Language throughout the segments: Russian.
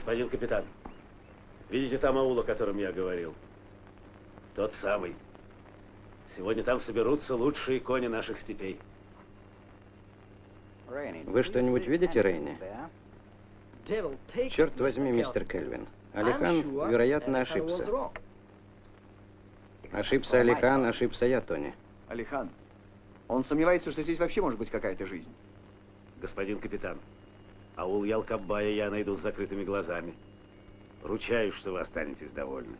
Господин капитан, видите там аул, о котором я говорил? Тот самый. Сегодня там соберутся лучшие кони наших степей. Вы что-нибудь видите, Рейни? Черт возьми, мистер Кельвин. Алихан, вероятно, ошибся. Ошибся Алихан, ошибся я, Тони. Алихан, он сомневается, что здесь вообще может быть какая-то жизнь. Господин капитан, аул Ялкабая я найду с закрытыми глазами. Ручаюсь, что вы останетесь довольны.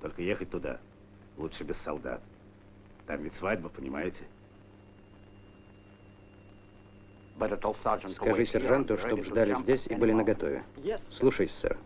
Только ехать туда лучше без солдат. Там ведь свадьба, понимаете? Скажи сержанту, чтобы ждали здесь и были наготове. Слушай, сэр.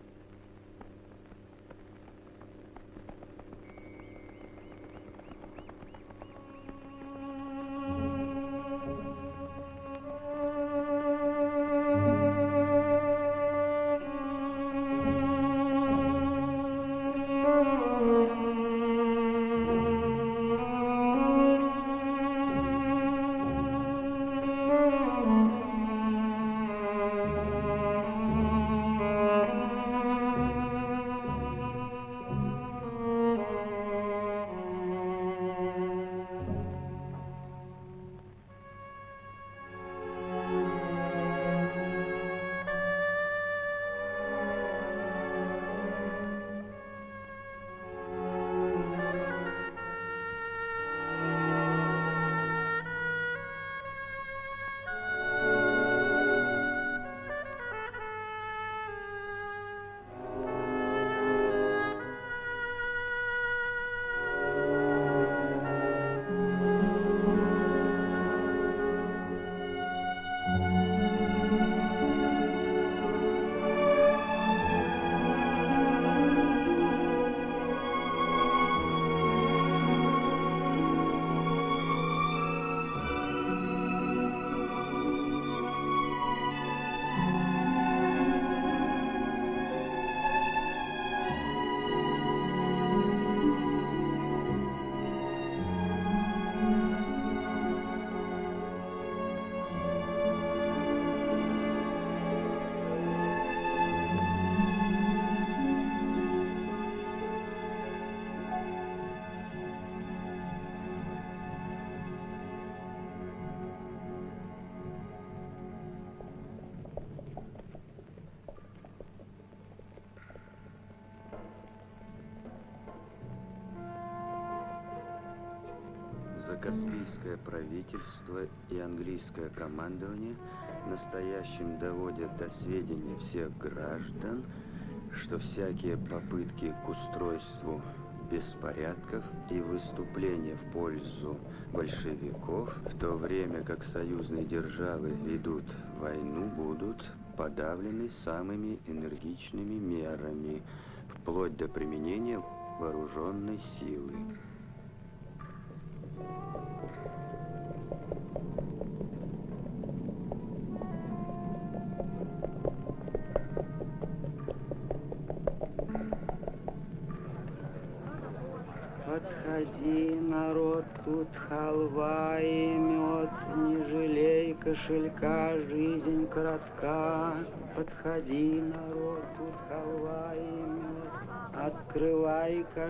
Настоящим доводят до сведения всех граждан, что всякие попытки к устройству беспорядков и выступления в пользу большевиков, в то время как союзные державы ведут войну, будут подавлены самыми энергичными мерами, вплоть до применения вооруженной силы.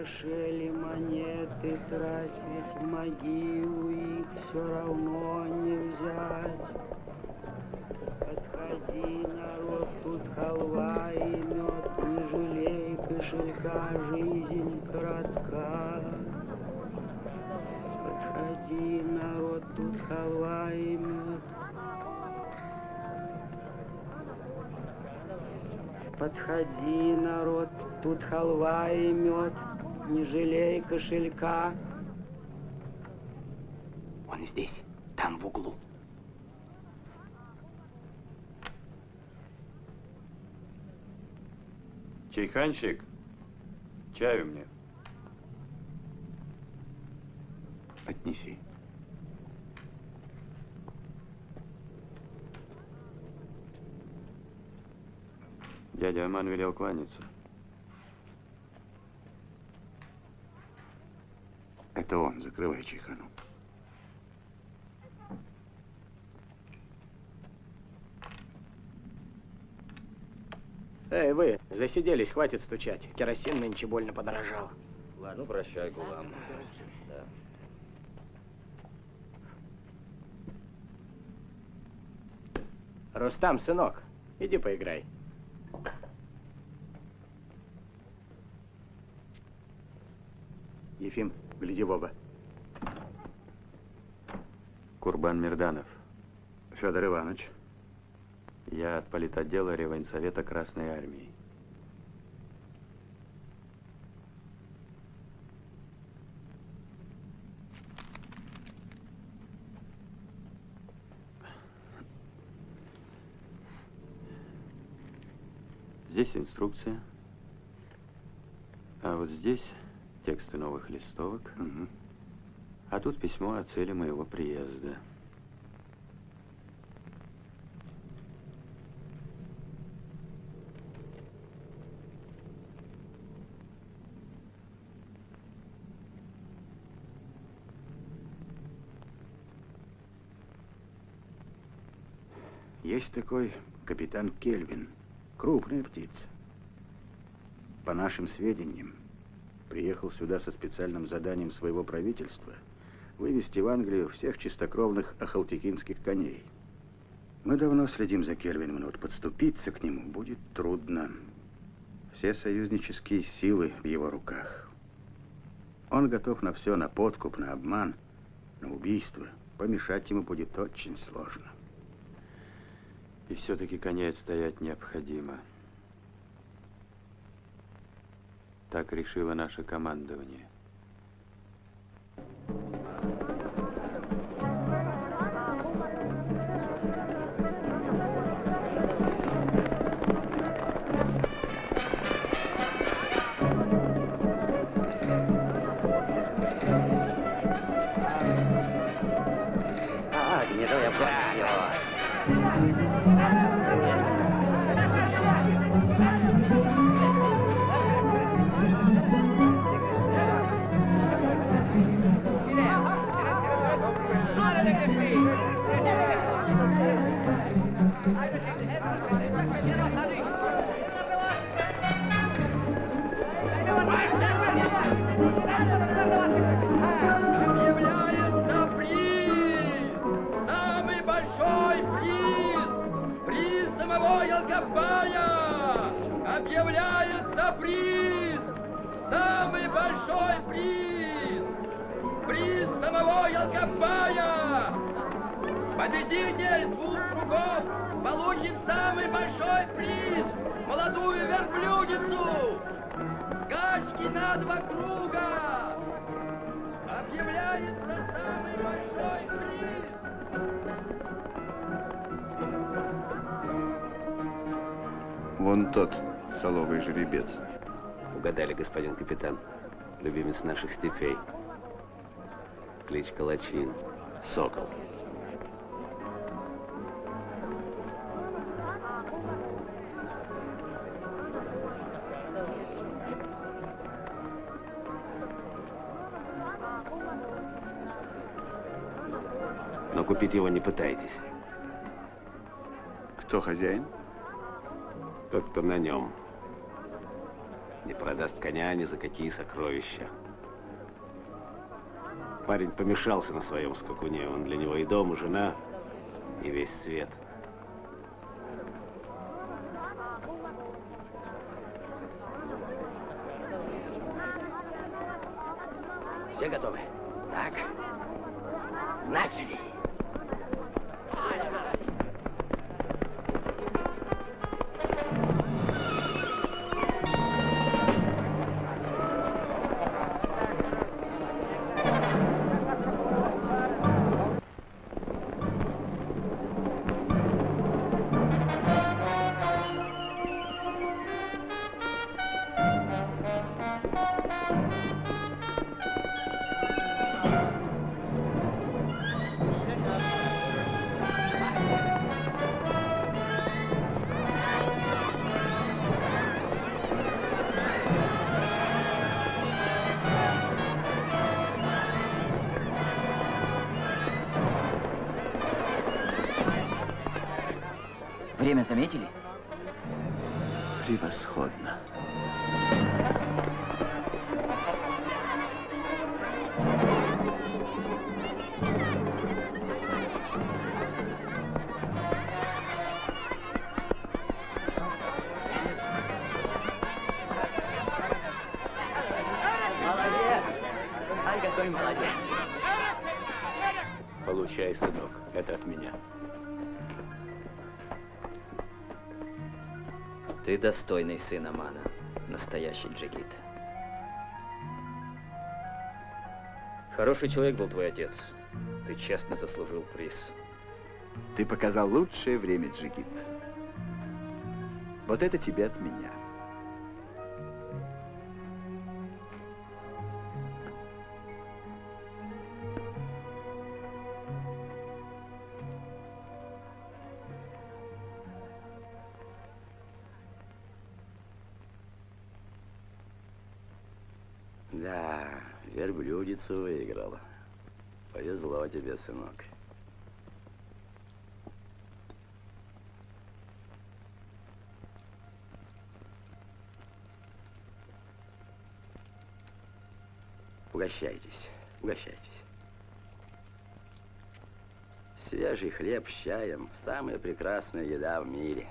Кошели монеты, тратить в могилу их все равно не взять. Подходи, народ, тут халва и мед, не жалей кошелька, жизнь коротка. Подходи, народ, тут халва и мед. Подходи, народ, Тут халва и мед, не жалей кошелька. Он здесь, там в углу. Чайханщик, чаю мне. Отнеси. Дядя Аман велел кланяться. Это он. Закрывай чайхану. Эй, вы, засиделись, хватит стучать. Керосин нынче больно подорожал. Ну, прощай, Гулам. Да. Рустам, сынок, иди поиграй. Ефим, гляди в оба. Курбан Мирданов. Федор Иванович. Я от политотдела Реввоенсовета Красной Армии. Здесь инструкция. А вот здесь тексты новых листовок. Угу. А тут письмо о цели моего приезда. Есть такой капитан Кельвин. Крупная птица. По нашим сведениям, приехал сюда со специальным заданием своего правительства вывести в Англию всех чистокровных ахалтекинских коней. Мы давно следим за Кельвином, но вот подступиться к нему будет трудно. Все союзнические силы в его руках. Он готов на все, на подкуп, на обман, на убийство. Помешать ему будет очень сложно. И все-таки коней отстоять необходимо. Так решило наше командование. Ялкопая! Объявляется приз! Самый большой приз! Приз самого Ялкопая! Победитель двух кругов получит самый большой приз! Молодую верблюдицу! Скачки на два круга! Объявляется самый Вон тот соловый жеребец. Угадали, господин капитан. Любимец наших степей. Кличка Лачин. Сокол. Но купить его не пытайтесь. Кто хозяин? Тот, кто на нем. Не продаст коня ни за какие сокровища. Парень помешался на своем скакуне. Он для него и дом, и жена, и весь свет. Все готовы? Так. Начали. Достойный сын Амана. Настоящий джигит. Хороший человек был твой отец. Ты честно заслужил приз. Ты показал лучшее время, Джигит. Вот это тебе от меня. Верблюдицу выиграла. Повезло тебе, сынок. Угощайтесь, угощайтесь. Свежий хлеб с чаем – самая прекрасная еда в мире.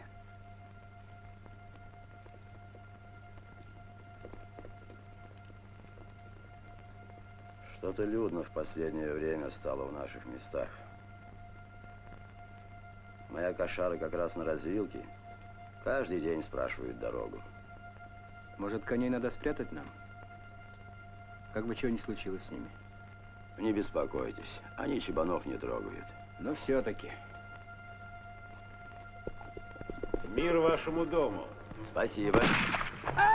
Что-то людно в последнее время стало в наших местах. Моя кошара как раз на развилке. Каждый день спрашивают дорогу. Может, коней надо спрятать нам? Как бы чего ни случилось с ними. Не беспокойтесь, они чебанов не трогают. Но все-таки. Мир вашему дому. Спасибо. Держи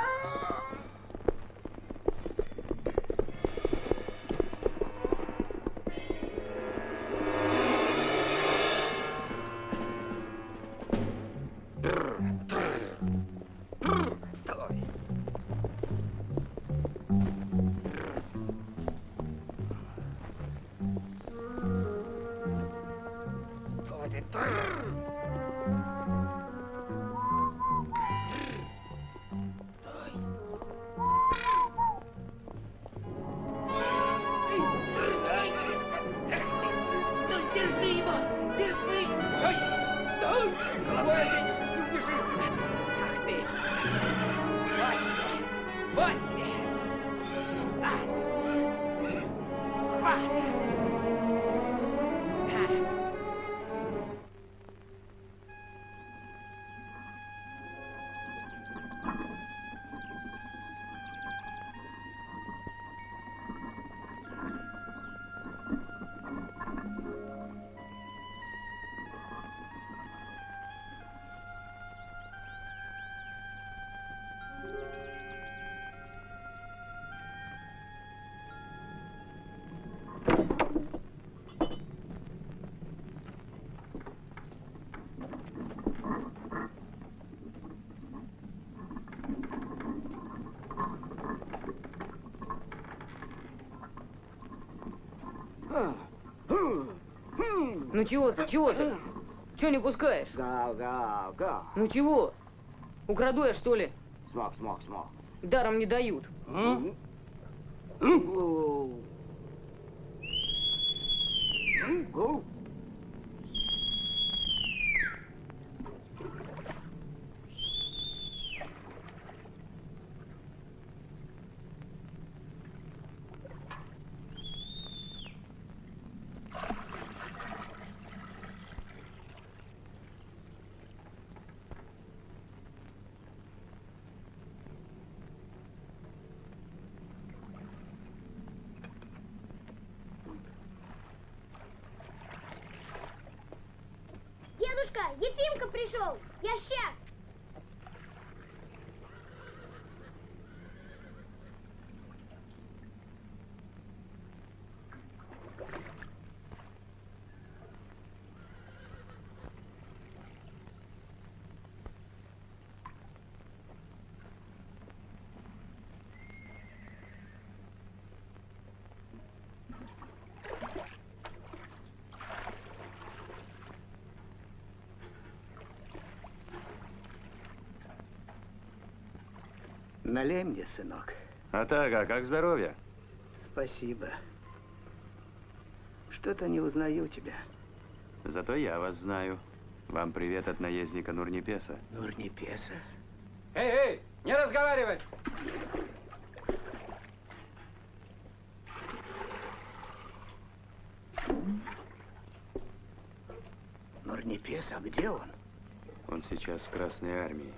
Ну чего ты, чего ты? Чего не пускаешь? Гав, гав, гав. Ну чего? Украду я, что ли? Смог, смог, смог. Даром не дают. Гу. Гу. Дедушка, Ефимка пришел. Я сейчас. Налей мне, сынок. А так, а как здоровье? Спасибо. Что-то не узнаю тебя. Зато я вас знаю. Вам привет от наездника Нурнипеса. Нурнипеса? Эй, эй, не разговаривать! Нурнипес, а где он? Он сейчас в Красной Армии.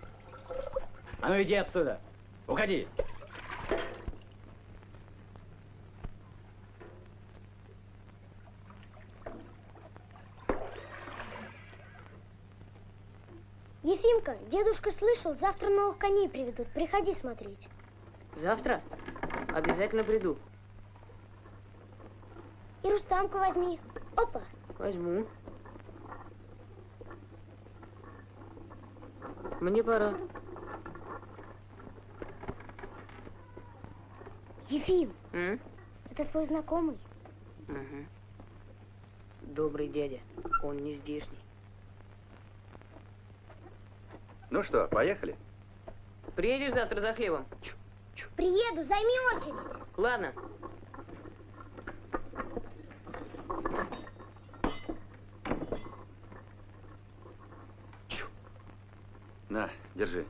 А ну иди отсюда! Уходи! Ефимка, дедушка слышал, завтра новых коней приведут. Приходи смотреть. Завтра? Обязательно приду. И Рустамку возьми. Опа. Возьму. Мне пора. Ефим, М? это твой знакомый? Мгм. Добрый дядя. Он не здешний. Ну что, поехали? Приедешь завтра за хлебом? Приеду, займи очередь. Ладно. На, держи.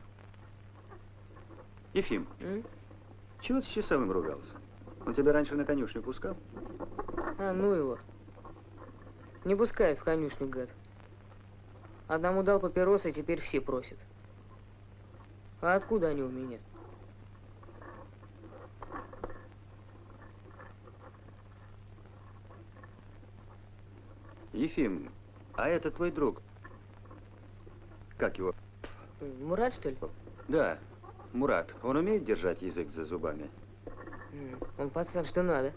Ефим, М? Чего ты с часовым ругался? Он тебя раньше на конюшню пускал? А, ну его. Не пускает в конюшню, гад. Одному дал папиросы, теперь все просят. А откуда они у меня? Ефим, а это твой друг? Как его? Мурат, что ли? Да, Мурат. Он умеет держать язык за зубами? Он пацан, что надо.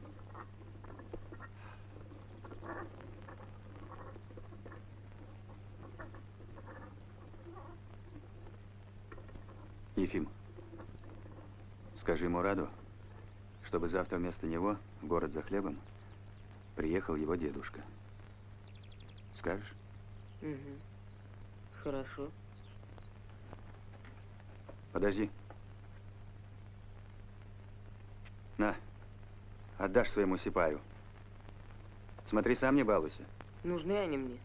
Ефим, скажи Мураду, чтобы завтра вместо него в город за хлебом приехал его дедушка. Скажешь? Мгм. Хорошо. Подожди. На, отдашь своему сипаю. Смотри, сам не балуйся. Нужны они мне.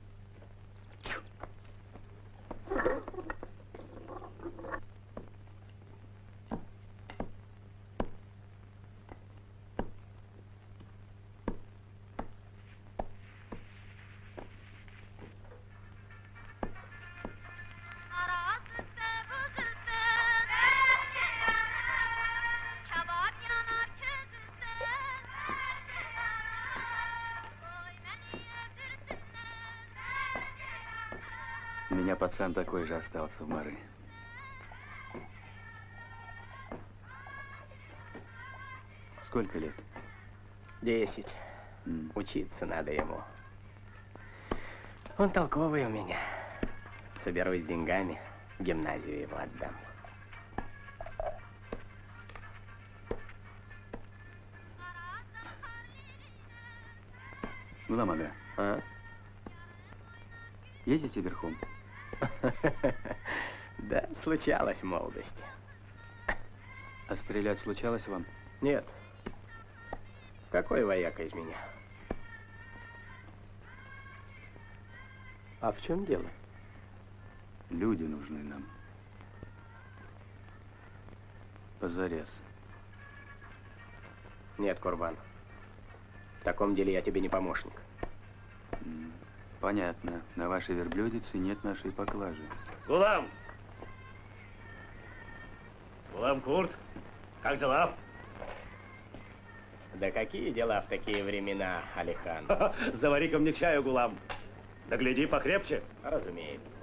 Пацан такой же остался в Мары. Сколько лет? Десять. М. Учиться надо ему. Он толковый у меня. Соберусь деньгами, в гимназию его отдам. Гулам ага, А? едете верхом? Случалось в молодости. А стрелять случалось вам? Нет. Какой вояка из меня? А в чем дело? Люди нужны нам. Позарез. Нет, Курбан. В таком деле я тебе не помощник. Понятно. На вашей верблюдице нет нашей поклажи. Гулам! Гулам Курт, как дела? Да какие дела в такие времена, Алихан? Завари-ка мне чаю, Гулам. Да гляди покрепче. Разумеется.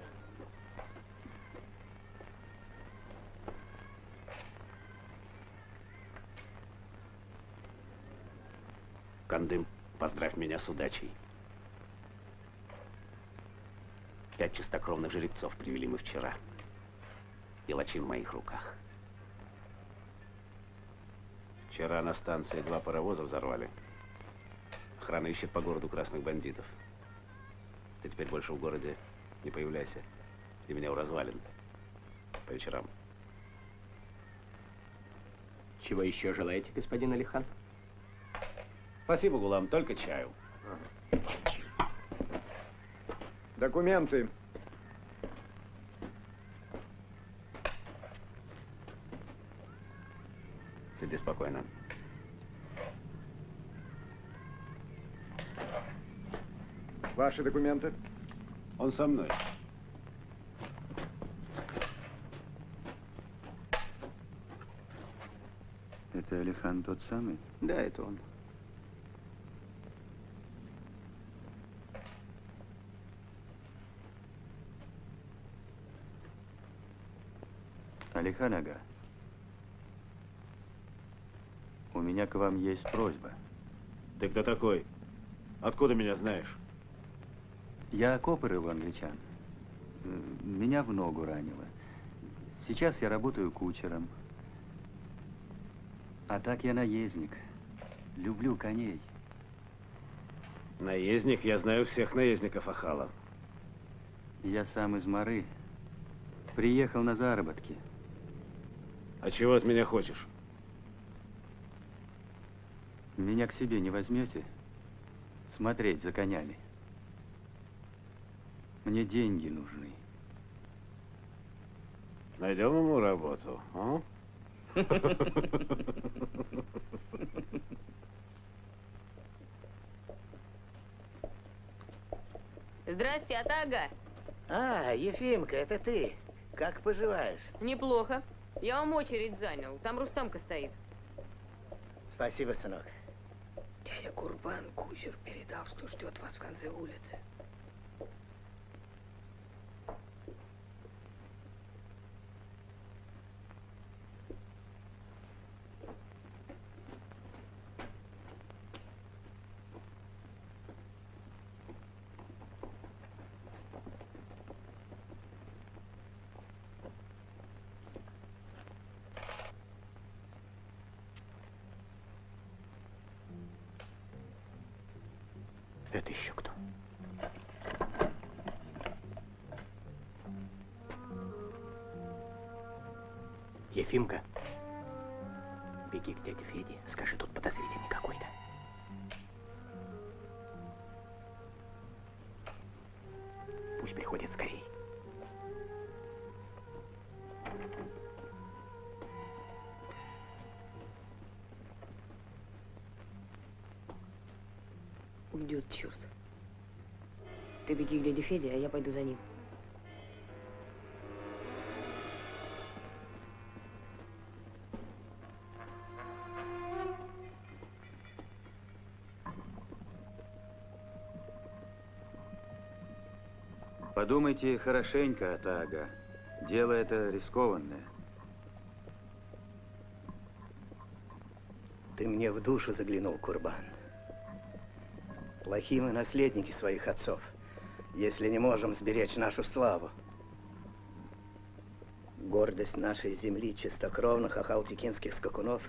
Кандым, поздравь меня с удачей. Пять чистокровных жеребцов привели мы вчера. И лачин в моих руках. Вчера на станции два паровоза взорвали. Охрана ищет по городу красных бандитов. Ты теперь больше в городе не появляйся. И меня у развалин. По вечерам. Чего еще желаете, господин Алихан? Спасибо, Гулам, только чаю. Документы. Сиди спокойно. Ваши документы. Он со мной. Это Алихан тот самый? Да, это он. Алихан Ага, у меня к вам есть просьба. Ты кто такой? Откуда меня знаешь? Я копыры у англичан. Меня в ногу ранило. Сейчас я работаю кучером. А так я наездник. Люблю коней. Наездник? Я знаю всех наездников Ахала. Я сам из Мары. Приехал на заработки. А чего от меня хочешь? Меня к себе не возьмете? Смотреть за конями. Мне деньги нужны. Найдем ему работу, а? Здрасте, Атага. А, Ефимка, это ты. Как поживаешь? Неплохо. Я вам очередь занял. Там Рустамка стоит. Спасибо, сынок. Дядя Курбан кучер передал, что ждет вас в конце улицы. Это еще кто? Ефимка, беги к дяде Феде, скажи, тут подозрительный Ты беги к дяде Феде, а я пойду за ним. Подумайте хорошенько, Атага. Дело это рискованное. Ты мне в душу заглянул, Курбан. Плохие мы наследники своих отцов, если не можем сберечь нашу славу. Гордость нашей земли чистокровных ахалтекинских скакунов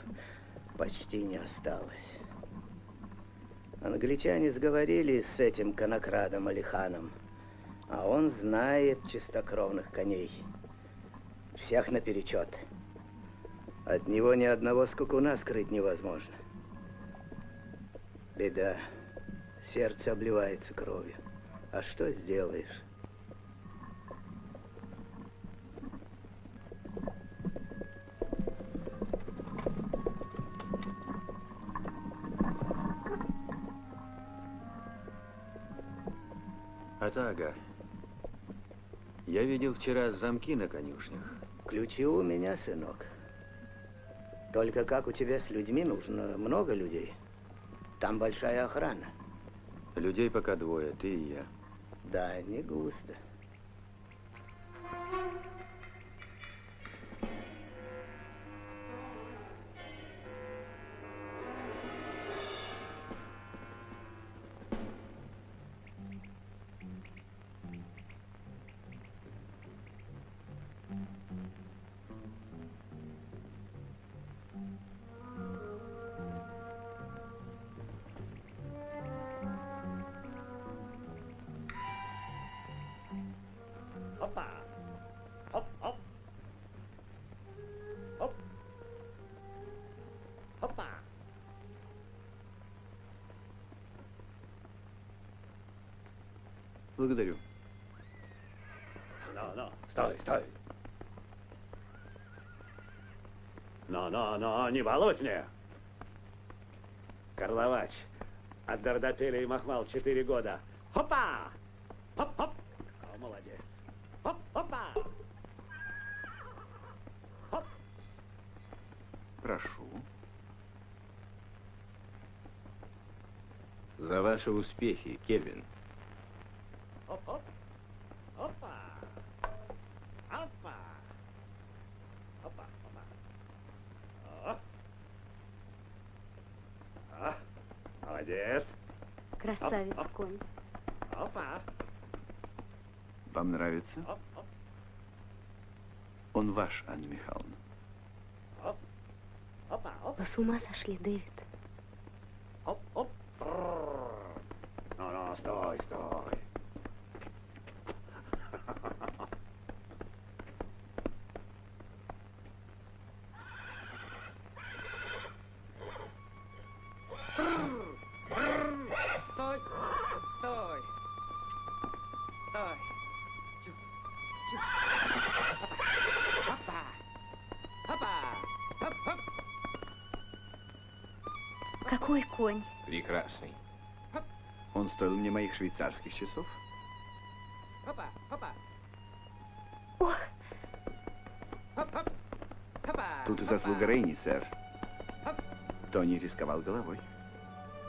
почти не осталось. Англичане сговорились с этим конокрадом Алиханом, а он знает чистокровных коней. Всех наперечет. От него ни одного скакуна скрыть невозможно. Беда. Сердце обливается кровью. А что сделаешь? Атага, я видел вчера замки на конюшнях. Ключи у меня, сынок. Только как у тебя с людьми нужно много людей. Там большая охрана. Людей пока двое, ты и я. Да, не густо. Благодарю. Ну, ну, стой, стой. Ну, ну, ну, не балуй мне. Карловач. От Дардапеля и Махмал четыре года. Хопа! Хоп-хоп! О, молодец. Хоп-хопа! Хоп! Прошу. За ваши успехи, Кельвин. Хоп-хоп! Опа! Опа! Опа, опа. О. А, молодец. Красавец Оп, оп. конь. Опа! Вам нравится? Оп, оп, Он ваш, Анна Михайловна. с ума сошли, Дэвид? Прекрасный. Он стоил мне моих швейцарских часов. Тут и заслуга Рейни, сэр. Тони рисковал головой.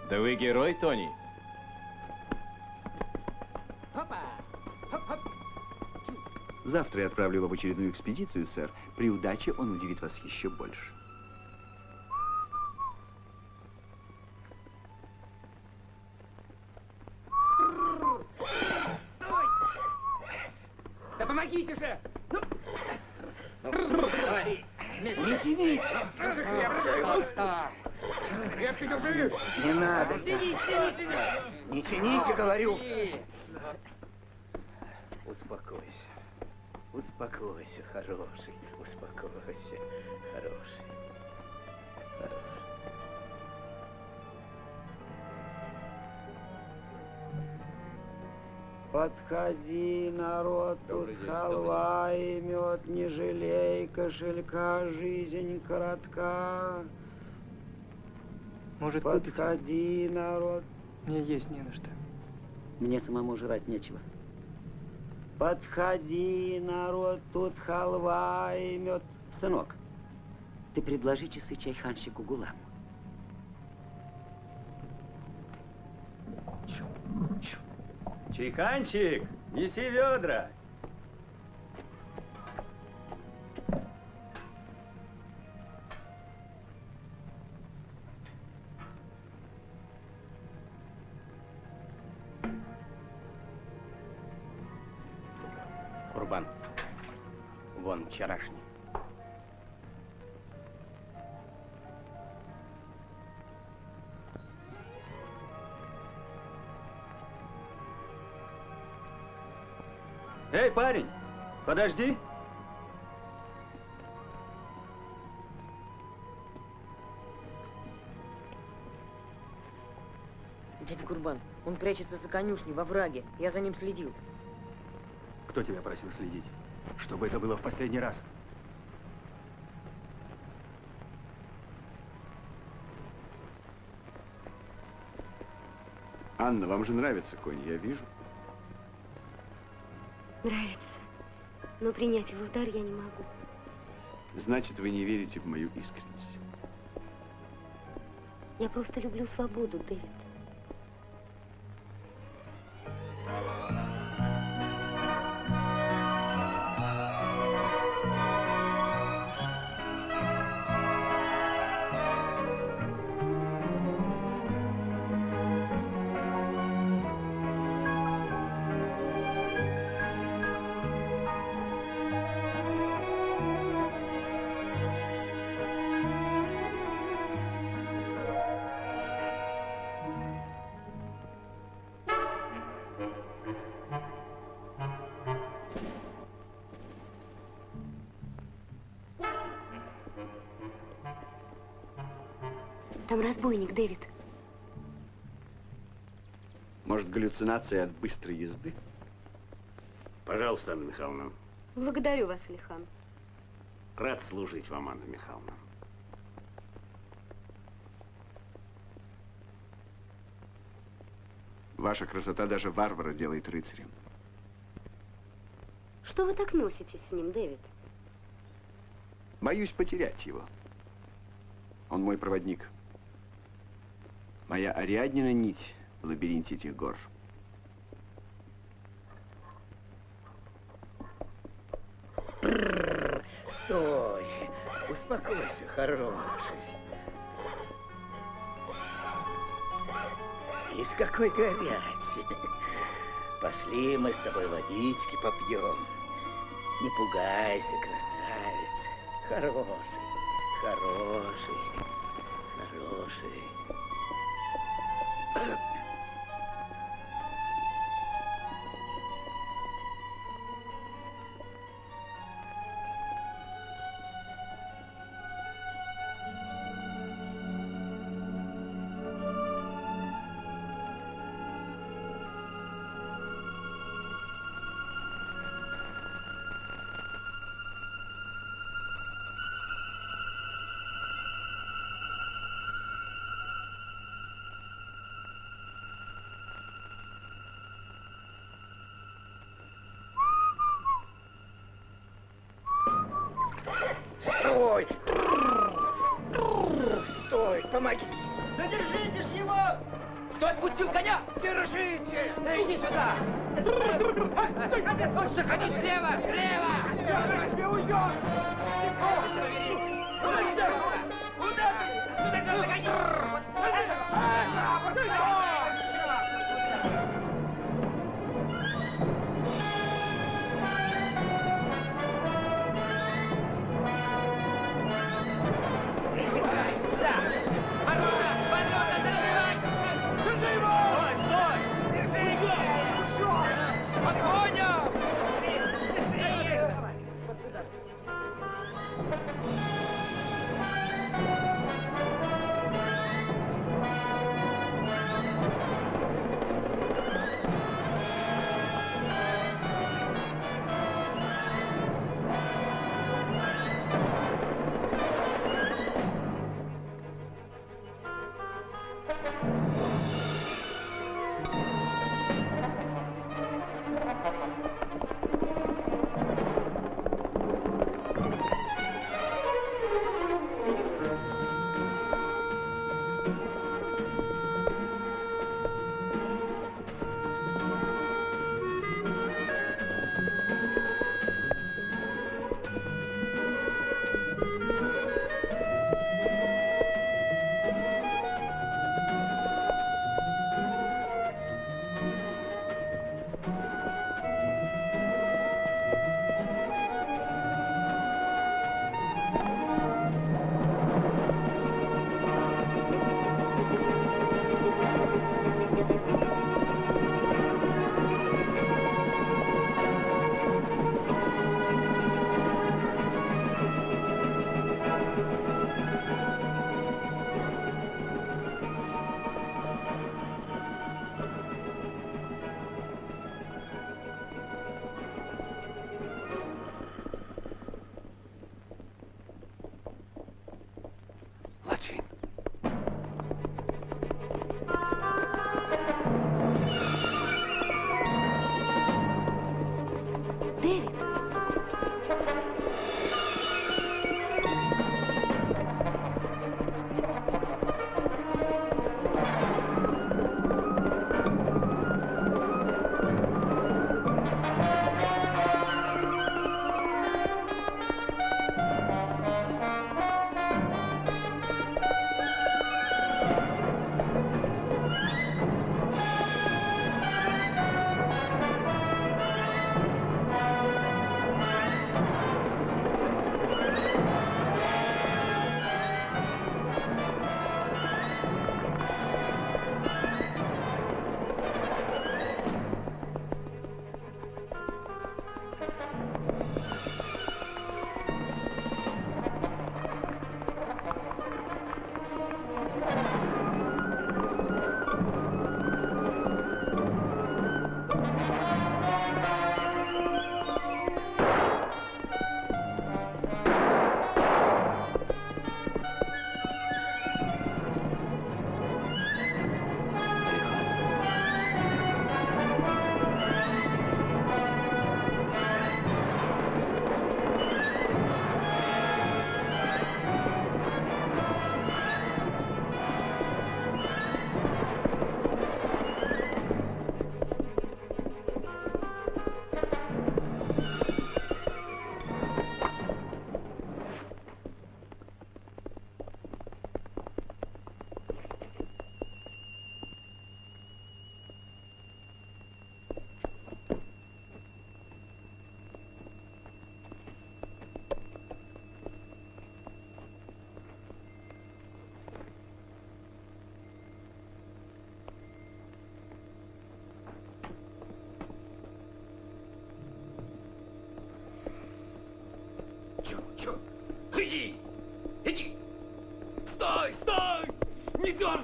Да вы герой, Тони. Завтра я отправлю его в очередную экспедицию, сэр. При удаче он удивит вас еще больше. Подходи, народ, тут халва и мед, не жалей кошелька, жизнь коротка. Может, купите? Подходи, народ. Мне есть не на что. Мне самому жрать нечего. Подходи, народ, тут халва и мед. Сынок, ты предложи часы чайханщику Гуламу. Чайханчик, неси ведра. Парень, подожди. Дядя Курбан, он прячется за конюшней во враге. Я за ним следил. Кто тебя просил следить? Чтобы это было в последний раз. Анна, вам же нравится конь, я вижу. Нравится. Но принять его в дар я не могу. Значит, вы не верите в мою искренность. Я просто люблю свободу, Дэвид. Разбойник, Дэвид. Может, галлюцинация от быстрой езды? Пожалуйста, Анна Михайловна. Благодарю вас, Алихан. Рад служить вам, Анна Михайловна. Ваша красота даже варвара делает рыцарем. Что вы так носитесь с ним, Дэвид? Боюсь потерять его. Он мой проводник. Моя Ариаднина нить в лабиринте этих гор. Стой! Успокойся, хороший. Ишь, какой горячий. Пошли мы с тобой водички попьем. Не пугайся, красавец. Хороший, хороший. Иди сюда! Заходи слева, слева!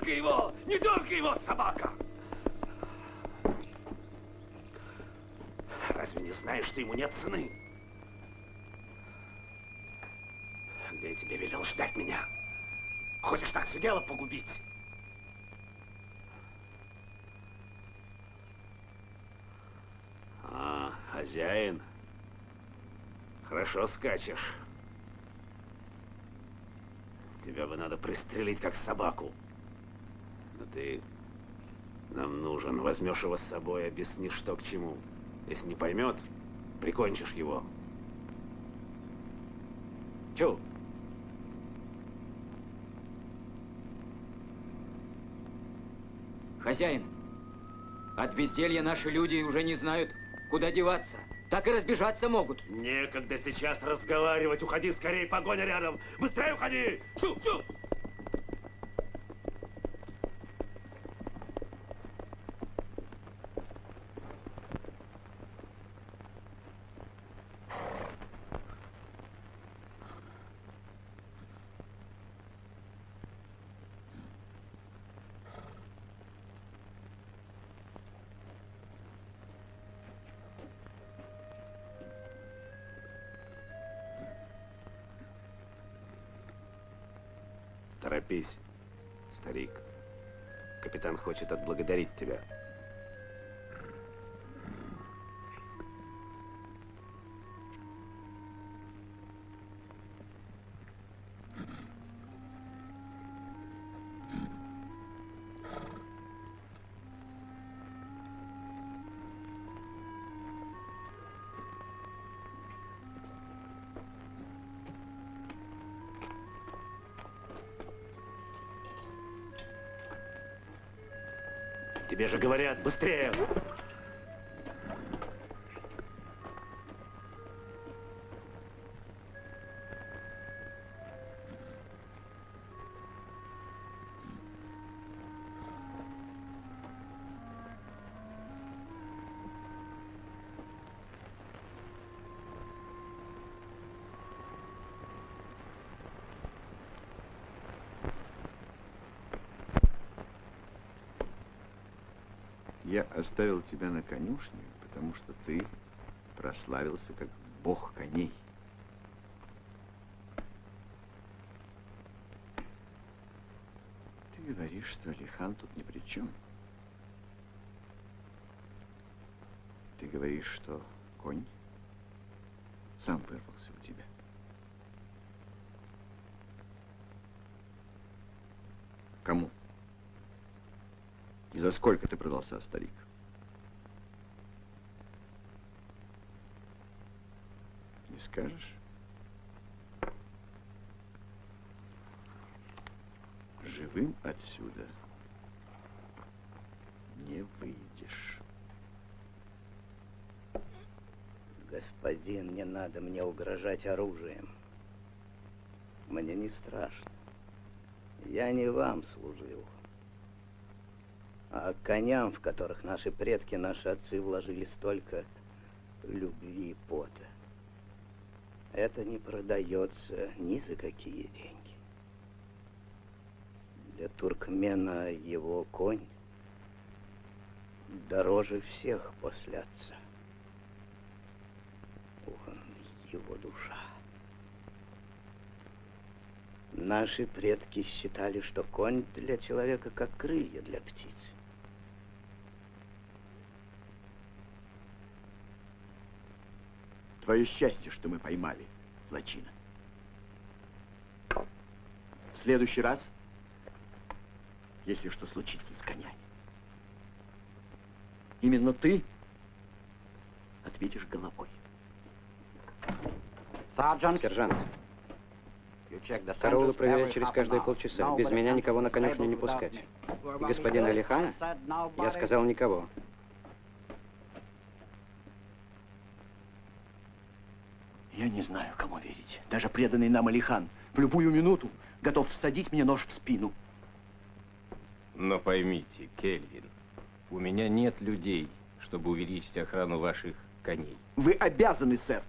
Дергай его! Не дергай его, собака! Разве не знаешь, что ему нет цены? Да я тебе велел ждать меня. Хочешь так все дело погубить? А, хозяин. Хорошо скачешь. Тебя бы надо пристрелить, как собаку. Но ты нам нужен. Возьмешь его с собой, объяснишь, что к чему. Если не поймет, прикончишь его. Чу? Хозяин, от безделья наши люди уже не знают, куда деваться. Так и разбежаться могут. Некогда сейчас разговаривать. Уходи скорее, погоня рядом. Быстрее уходи! Чу, чу! Хочет отблагодарить тебя. Тебе же говорят, быстрее! Я оставил тебя на конюшне, потому что ты прославился как бог коней. Ты говоришь, что Алихан тут ни при чем. Ты говоришь, что конь сам вырвался у тебя. Кому? И за сколько ты продался, старик? Не скажешь? Живым отсюда не выйдешь. Господин, не надо мне угрожать оружием. Мне не страшно. Я не вам служил, а коням, в которых наши предки, наши отцы вложили столько любви и пота. Это не продается ни за какие деньги. Для туркмена его конь дороже всех после отца. Он его душа. Наши предки считали, что конь для человека как крылья для птицы. Твое счастье, что мы поймали Лачина. В следующий раз, если что случится с конями, именно ты ответишь головой. Сержант. Сержант. Караулы проверять через каждые полчаса. Без меня никого на конюшню не пускать. И господина Алихана я сказал никого. Я не знаю, кому верить. Даже преданный нам Алихан в любую минуту готов всадить мне нож в спину. Но поймите, Кельвин, у меня нет людей, чтобы увеличить охрану ваших коней. Вы обязаны, сэр.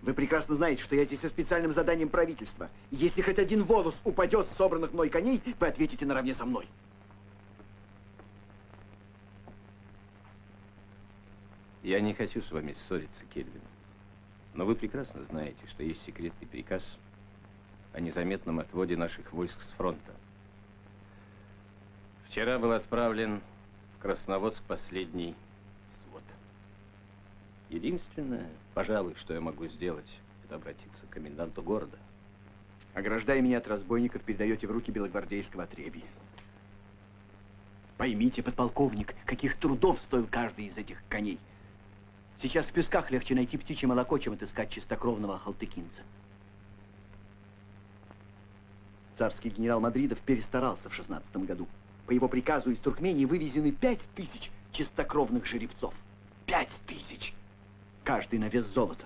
Вы прекрасно знаете, что я здесь со специальным заданием правительства. Если хоть один волос упадет с собранных мной коней, вы ответите наравне со мной. Я не хочу с вами ссориться, Кельвин. Но вы прекрасно знаете, что есть секретный приказ о незаметном отводе наших войск с фронта. Вчера был отправлен в Красноводск последний свод. Единственное, пожалуй, что я могу сделать, это обратиться к коменданту города. Ограждая меня от разбойников, передаете в руки белогвардейского отребья. Поймите, подполковник, каких трудов стоил каждый из этих коней. Сейчас в песках легче найти птичье молоко, чем отыскать чистокровного халтыкинца. Царский генерал Мадридов перестарался в шестнадцатом году. По его приказу из Туркмении вывезены пять тысяч чистокровных жеребцов. Пять тысяч! Каждый на вес золота.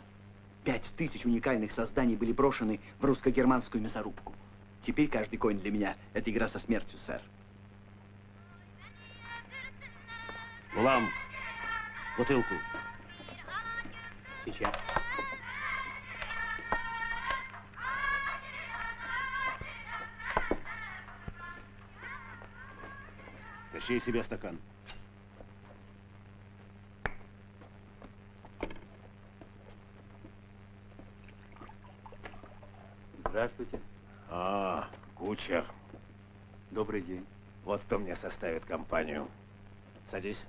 Пять тысяч уникальных созданий были брошены в русско-германскую мясорубку. Теперь каждый конь для меня — это игра со смертью, сэр. Гулам, бутылку. Сейчас. Тащи себе стакан. Здравствуйте. А, кучер. Добрый день. Вот кто мне составит компанию. Садись.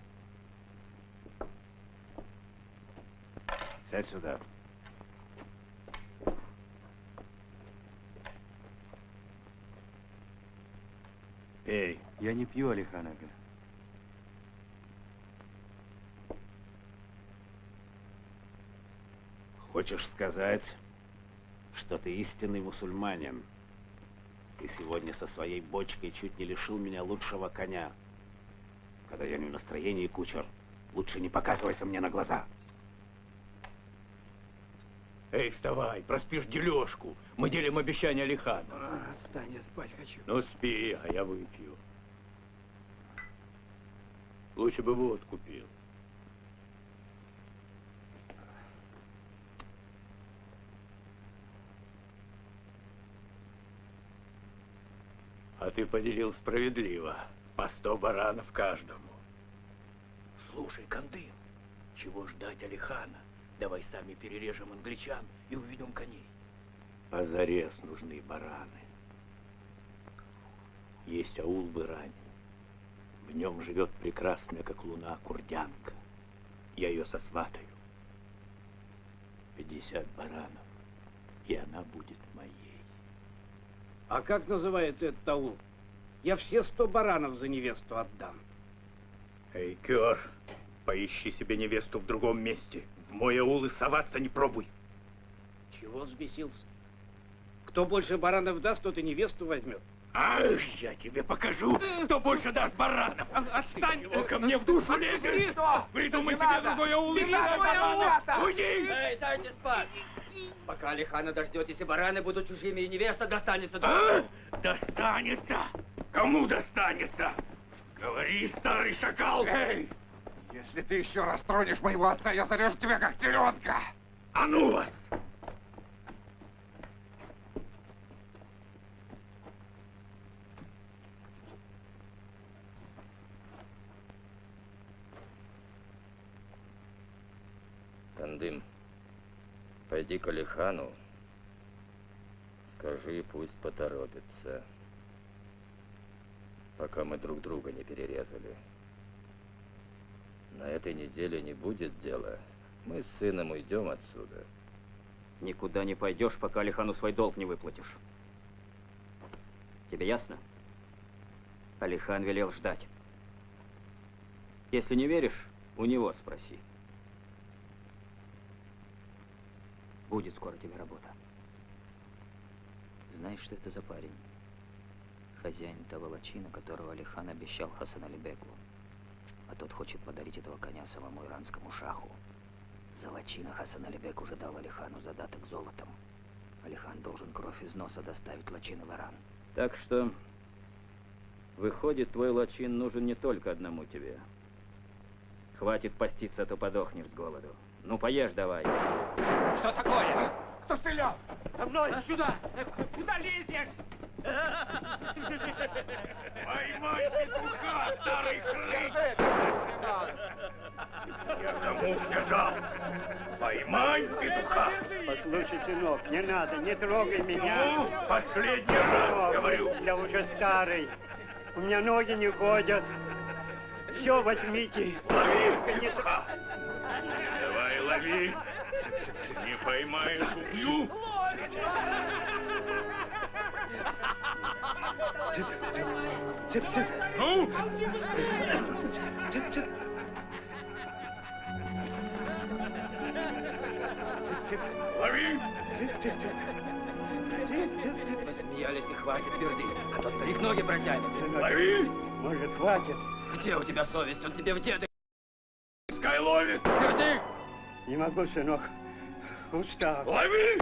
Сядь сюда. Пей. Я не пью, Алихан Ага. Хочешь сказать, что ты истинный мусульманин? Ты сегодня со своей бочкой чуть не лишил меня лучшего коня. Когда я не в настроении, кучер, лучше не показывайся мне на глаза. Эй, вставай, проспишь дележку. Мы делим обещание Алихана. А, отстань, я спать хочу. Ну спи, а я выпью. Лучше бы водку пил. А ты поделил справедливо. По сто баранов каждому. Слушай, Кандын, чего ждать Алихана? Давай сами перережем англичан и уведем коней. Позарез нужны бараны. Есть аул в Иране. В нем живет прекрасная, как луна, курдянка. Я ее сосватаю. Пятьдесят баранов, и она будет моей. А как называется этот аул? Я все сто баранов за невесту отдам. Эй, Кёр, поищи себе невесту в другом месте. Мой аул и соваться не пробуй. Чего взбесился? Кто больше баранов даст, тот и невесту возьмет. Ах, я тебе покажу, кто больше даст баранов. Отстань! Чего ко мне в душу лезешь? Придумай себе другой аул и баранов. Уйди! Эй, дайте спать! Пока Алихана дождетесь, и бараны будут чужими, и невеста достанется А? Достанется? Кому достанется? Говори, старый шакал! Эй! Если ты еще раз тронешь моего отца, я зарежу тебя как теленка! А ну вас! Тандым, пойди к Алихану, скажи, пусть поторопится, пока мы друг друга не перерезали. На этой неделе не будет дела. Мы с сыном уйдем отсюда. Никуда не пойдешь, пока Алихану свой долг не выплатишь. Тебе ясно? Алихан велел ждать. Если не веришь, у него спроси. Будет скоро тебе работа. Знаешь, что это за парень? Хозяин того лачина, которого Алихан обещал Хасан Алибеку. А тот хочет подарить этого коня самому иранскому шаху. За лачина Хасан Алибек уже дал Алихану задаток золотом. Алихан должен кровь из носа доставить лачина в Иран. Так что, выходит, твой лачин нужен не только одному тебе. Хватит поститься, а то подохнешь с голоду. Ну, поешь давай. Что такое? Кто стрелял? За мной! Сюда! Куда лезешь? Поймай петуха, старый хрыч! Я кому сказал? Поймай петуха! Послушай, сынок, не надо, не трогай меня. Ну, последний раз говорю. Я уже старый. У меня ноги не ходят. Все возьмите. Лови петуха! Давай, лови! Не поймаешь, убью! Цып, цып. Ну? Цып, цып. Лови! Цып, цып, цып. Цып, цып, цып. Посмеялись и хватит перды, а то старик ноги протянет. Лови! Может, хватит? Где у тебя совесть? Он тебе в деды. Пускай ловит! Перды! Не могу, сынок. Устал. Лови!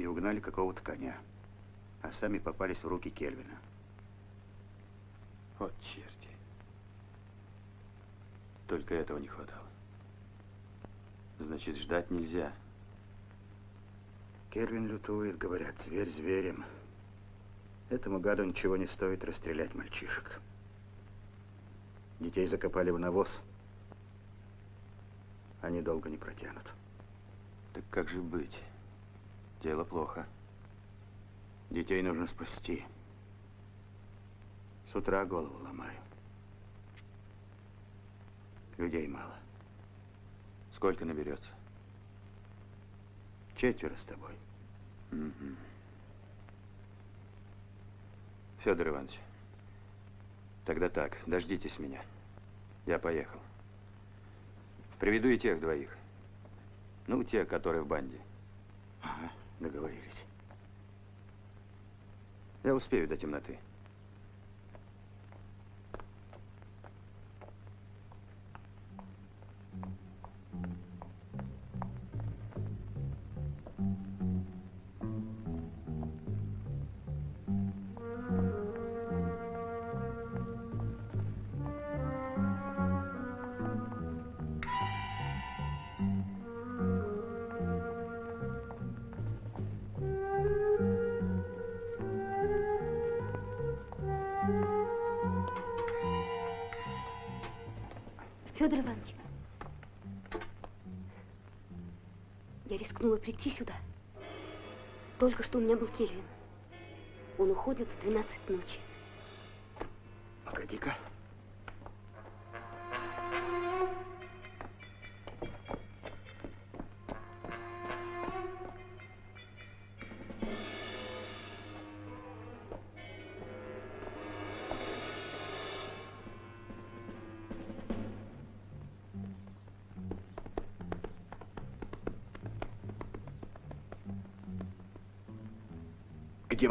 И угнали какого-то коня, а сами попались в руки Кельвина. Вот черти. Только этого не хватало. Значит, ждать нельзя. Кельвин лютует, говорят, зверь зверем. Этому гаду ничего не стоит расстрелять мальчишек. Детей закопали в навоз. Они долго не протянут. Так как же быть? Дело плохо. Детей нужно спасти. С утра голову ломаю. Людей мало. Сколько наберется? Четверо с тобой. Угу. Федор Иванович, тогда так, дождитесь меня. Я поехал. Приведу и тех двоих. Ну, те, которые в банде. Ага, договорились. Я успею до темноты. Только что у меня был Кельвин. Он уходит в 12 ночи. Погоди-ка.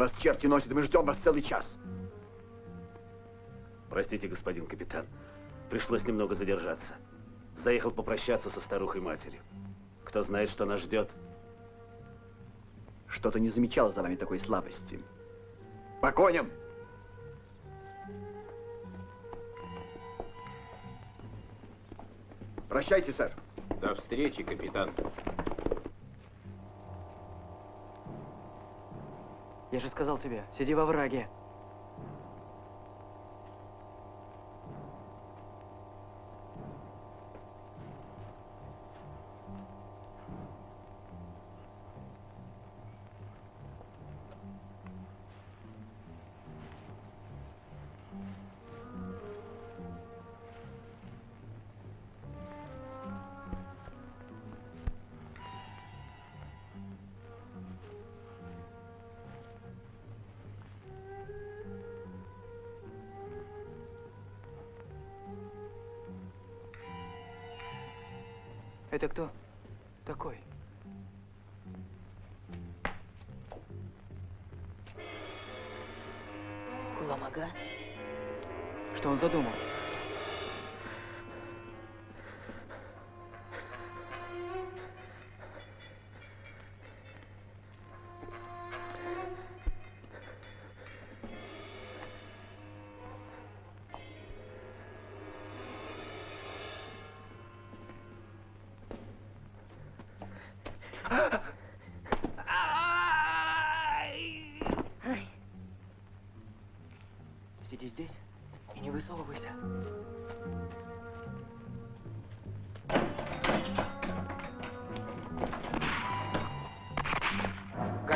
Вас черти носят? Мы ждем вас целый час. Простите, господин капитан. Пришлось немного задержаться. Заехал попрощаться со старухой матерью. Кто знает, что нас ждет. Что-то не замечала за вами такой слабости. По коням! Прощайте, сэр. До встречи, капитан. Я же сказал тебе, сиди во враге.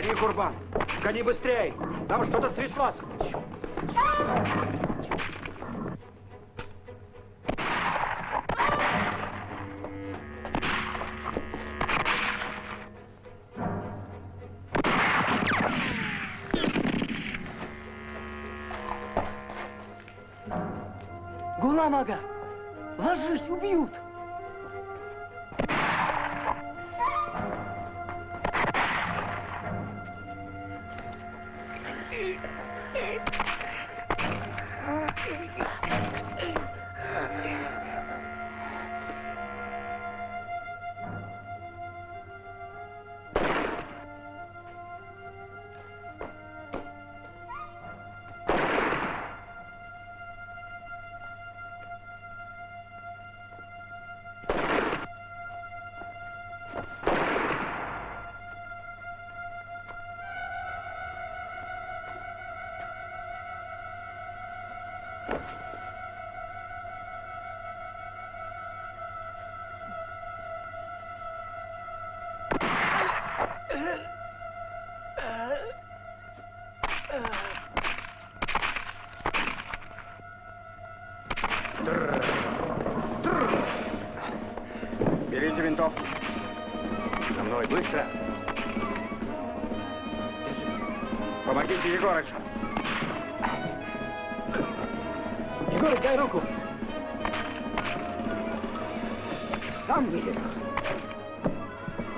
Гони, Курбан! Гони быстрей! Там что-то стряслось! Гуламага! Ложись, убьют! Берите винтовки. За мной, быстро. Помогите Егорычу. Егор, дай руку. Сам вылезу.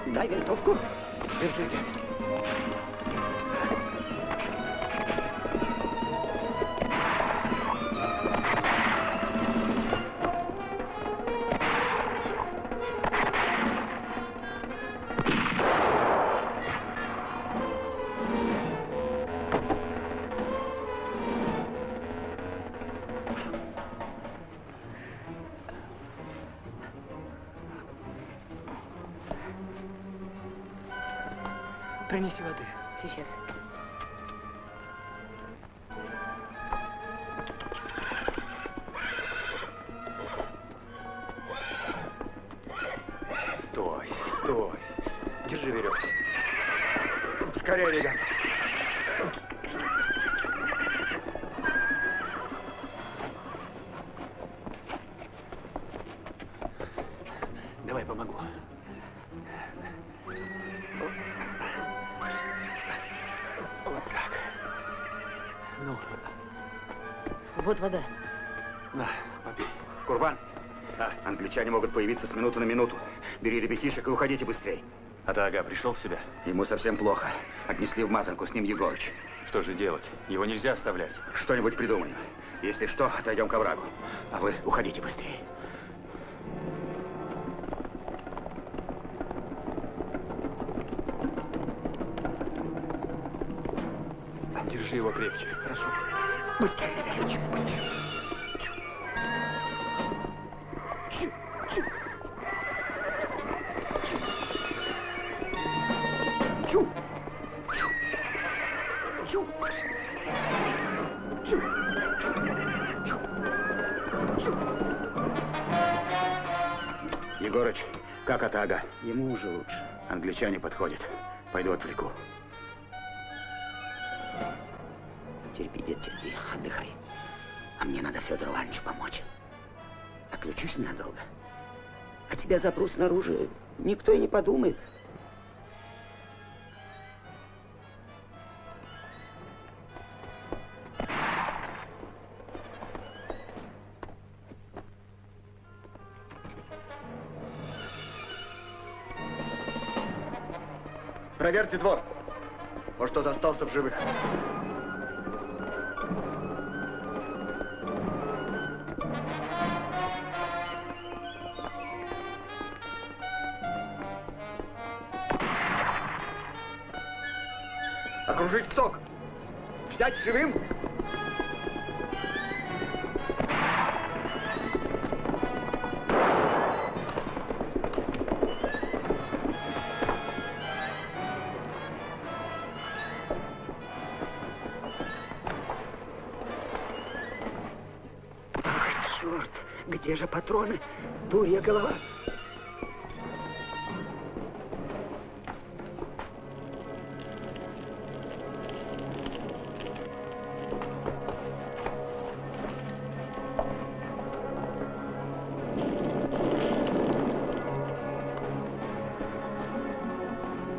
Дай винтовку. Держите. Вот вода. на, попей. Курбан, да. англичане могут появиться с минуты на минуту. Бери ребятишек и уходите быстрей. А Тага пришел в себя? Ему совсем плохо. Отнесли в мазанку, с ним Егорыч. Что же делать? Его нельзя оставлять. Что-нибудь придумаем. Если что, отойдем к оврагу. А вы уходите быстрее. Держи его крепче. Хорошо. Быстрее, ребяточек, быстрее. Снаружи, никто и не подумает. Проверьте двор. Может, кто-то остался в живых. Патроны? Дурья голова.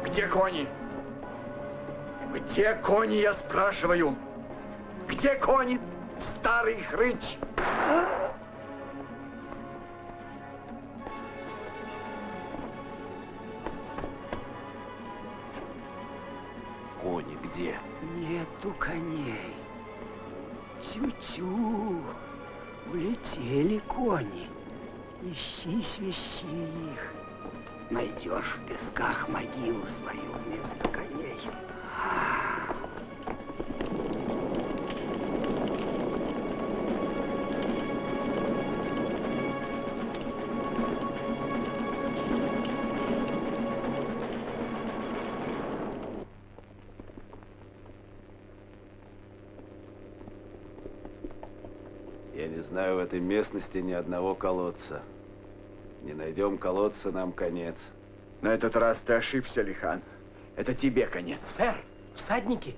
Где кони? Где кони, я спрашиваю? Где кони, старый хрыч? Местности ни одного колодца. Не найдем колодца, нам конец. На этот раз ты ошибся, Лихан. Это тебе конец. Сэр, всадники.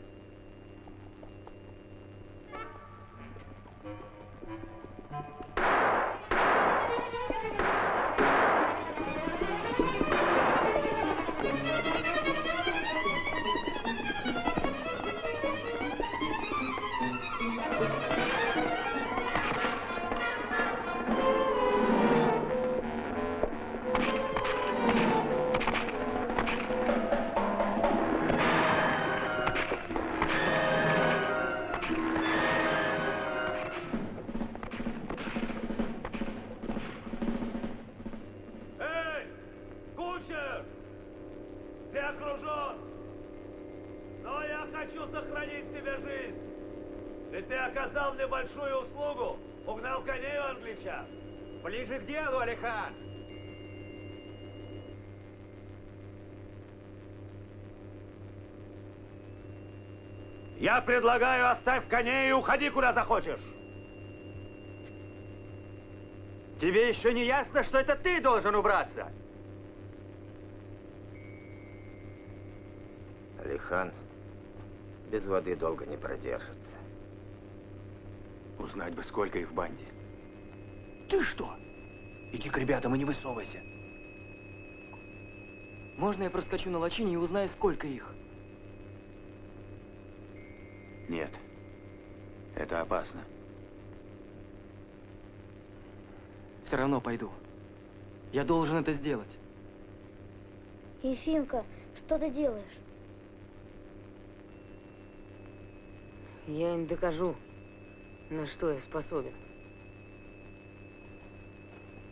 Ближе к делу, Алихан! Я предлагаю, оставь коней и уходи куда захочешь. Тебе еще не ясно, что это ты должен убраться? Алихан без воды долго не продержится. Узнать бы, сколько их в банде. Ты что? Иди к ребятам и не высовывайся. Можно я проскочу на лачине и узнаю, сколько их? Нет. Это опасно. Все равно пойду. Я должен это сделать. Ефимка, что ты делаешь? Я им докажу, на что я способен.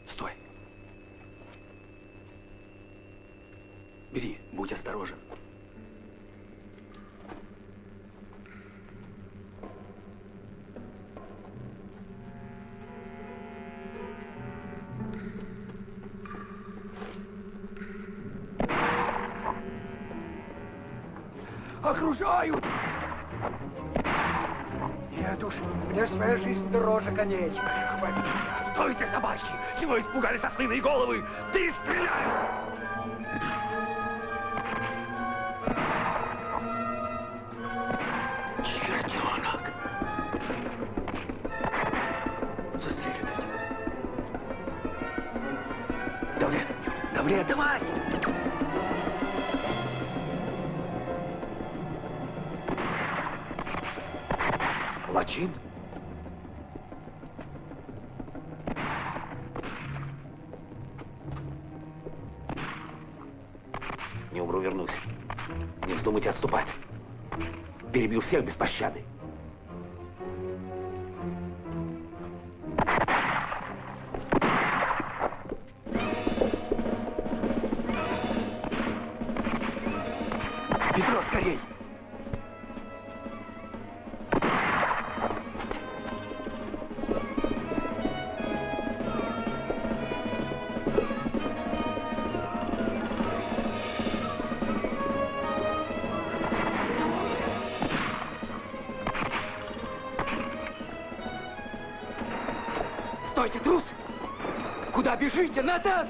Стой. Бери, будь осторожен. Окружают! Нет уж, мне своя жизнь дороже коней. Хватит меня! Стойте, собаки! Чего испугались ослиные головы? Ты всех без пощады. Бежите? Назад!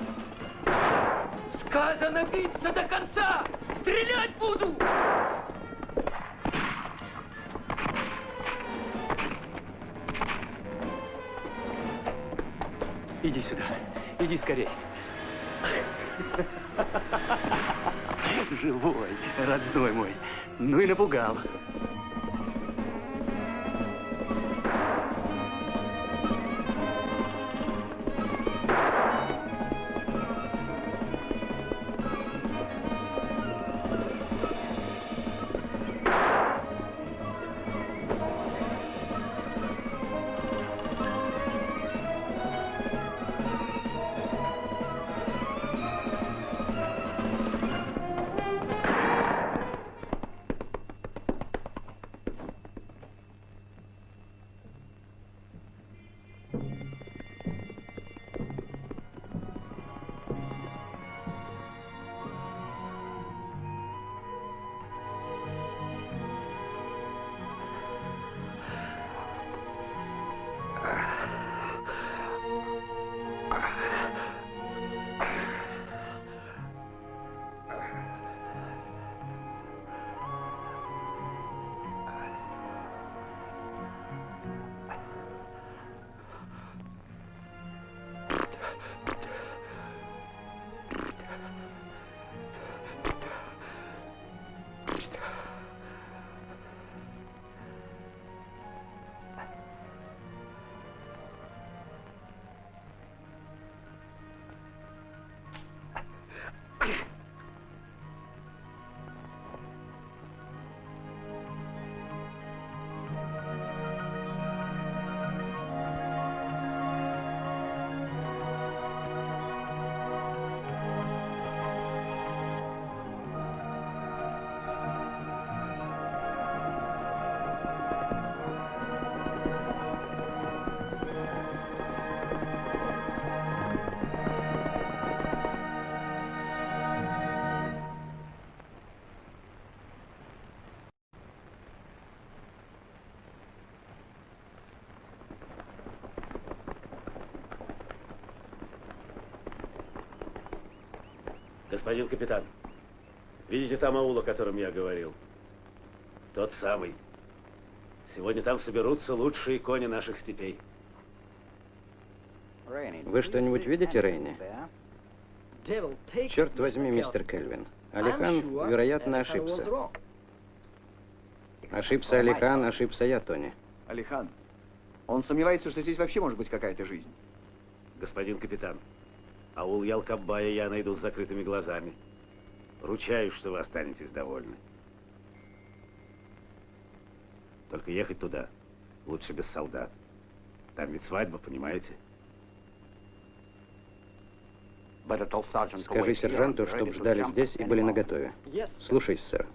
Сказано биться до конца! Стрелять буду! Иди сюда. Иди скорей. Живой, родной мой. Ну и напугал. Господин капитан, видите там аул, о котором я говорил? Тот самый. Сегодня там соберутся лучшие кони наших степей. Вы что-нибудь видите, Рейни? Черт возьми, мистер Кельвин. Алихан, вероятно, ошибся. Ошибся Алихан, ошибся я, Тони. Алихан, он сомневается, что здесь вообще может быть какая-то жизнь. Господин капитан, аул Ялкабая я найду с закрытыми глазами. Ручаюсь, что вы останетесь довольны. Только ехать туда лучше без солдат. Там ведь свадьба, понимаете? Скажи сержанту, чтобы ждали здесь и были наготове. Слушай, сэр.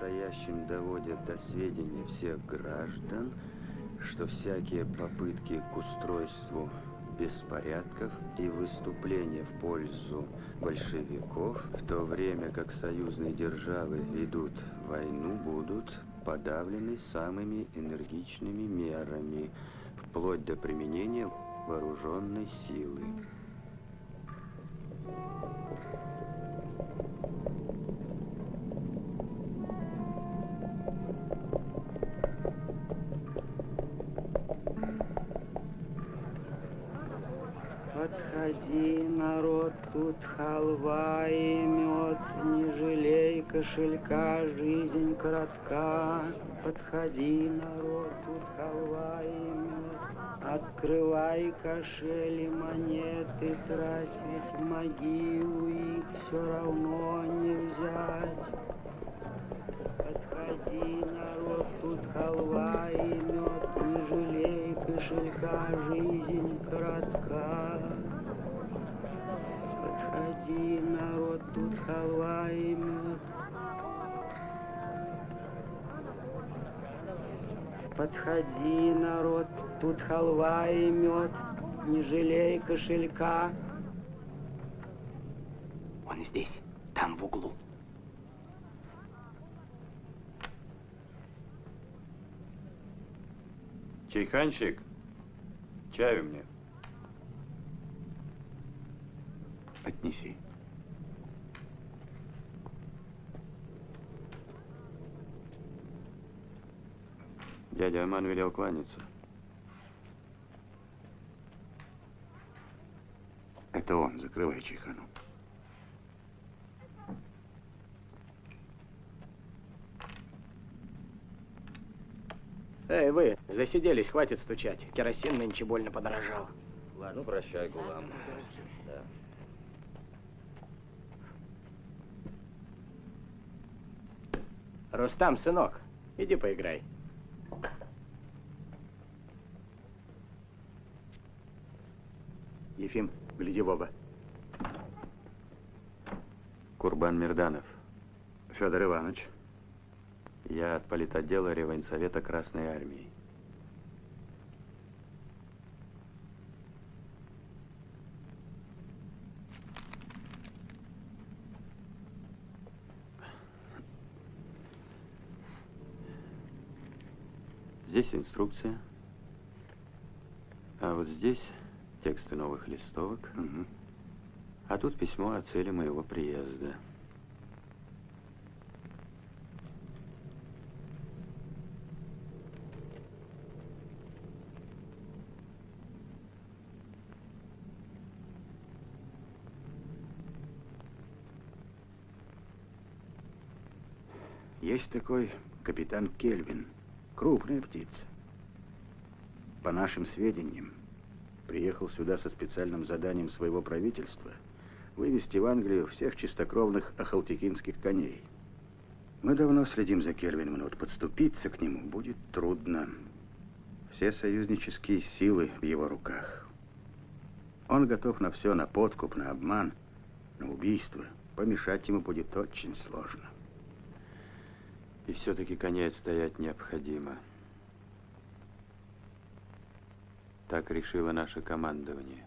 Настоящим доводят до сведения всех граждан, что всякие попытки к устройству беспорядков и выступления в пользу большевиков, в то время как союзные державы ведут войну, будут подавлены самыми энергичными мерами, вплоть до применения вооруженной силы. Подходи, народ, тут халва и мед, не жалей кошелька, жизнь коротка. Подходи, народ, тут халва и мед. Подходи, народ, тут халва и мед, не жалей кошелька. Он здесь, там в углу. Чайханщик, чаю мне. Отнеси. Дядя Аман велел кланяться. Это он, закрывай чайхану. Эй, вы, засиделись, хватит стучать. Керосин нынче больно подорожал. Ладно, ну прощай, Гулам. Да. Рустам, сынок, иди поиграй. Ефим, гляди в оба. Курбан Мирданов. Федор Иванович. Я от политотдела Реввоенсовета Красной Армии. Здесь инструкция. А вот здесь тексты новых листовок. Угу. А тут письмо о цели моего приезда. Есть такой капитан Кельвин. Крупная птица. По нашим сведениям, приехал сюда со специальным заданием своего правительства вывести в Англию всех чистокровных ахалтекинских коней. Мы давно следим за Кельвином, но вот подступиться к нему будет трудно. Все союзнические силы в его руках. Он готов на все, на подкуп, на обман, на убийство. Помешать ему будет очень сложно. И все-таки коней отстоять необходимо. Так решило наше командование.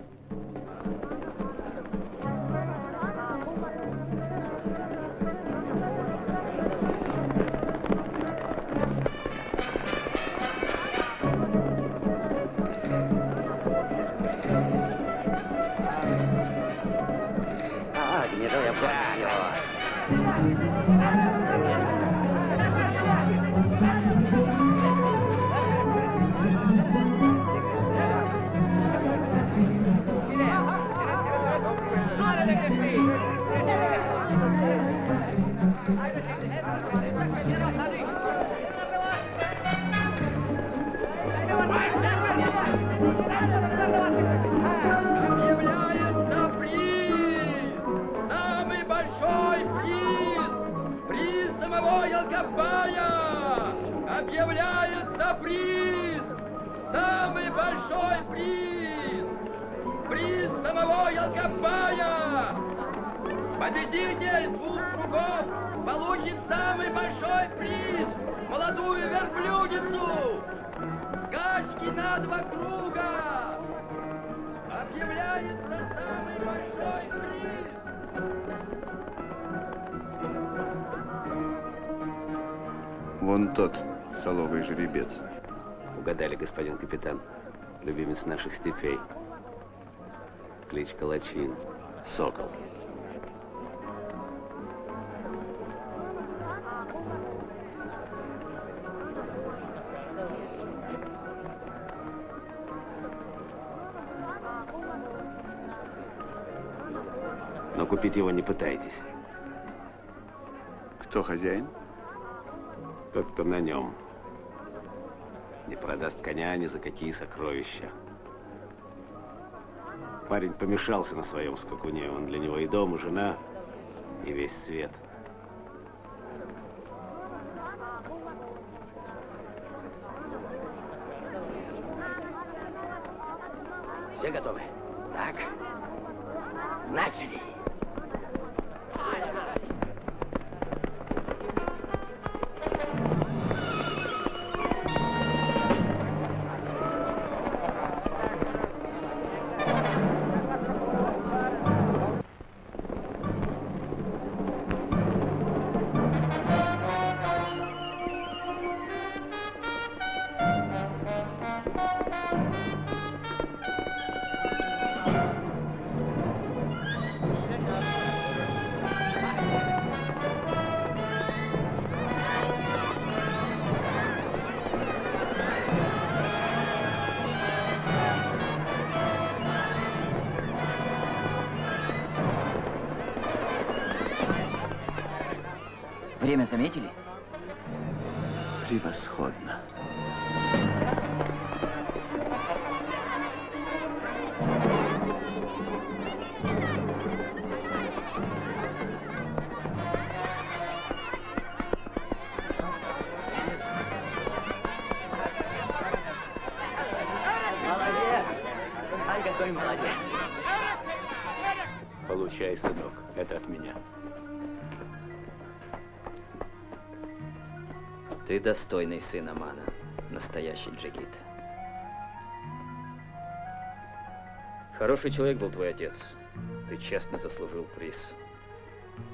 А, Ялкопая! Объявляется приз! Самый большой приз! Приз самого Ялкопая! Победитель двух кругов получит самый большой приз! Молодую верблюдицу! Скачки на два круга! Объявляется самый Вон тот соловый жеребец. Угадали, господин капитан. Любимец наших степей. Кличка Лачин. Сокол. Но купить его не пытайтесь. Кто хозяин? Тот, кто на нем. Не продаст коня ни за какие сокровища. Парень помешался на своем скакуне. Он для него и дом, и жена, и весь свет. Все готовы? Так. Начали. Достойный сын Амана, настоящий джигит. Хороший человек был твой отец. Ты честно заслужил приз.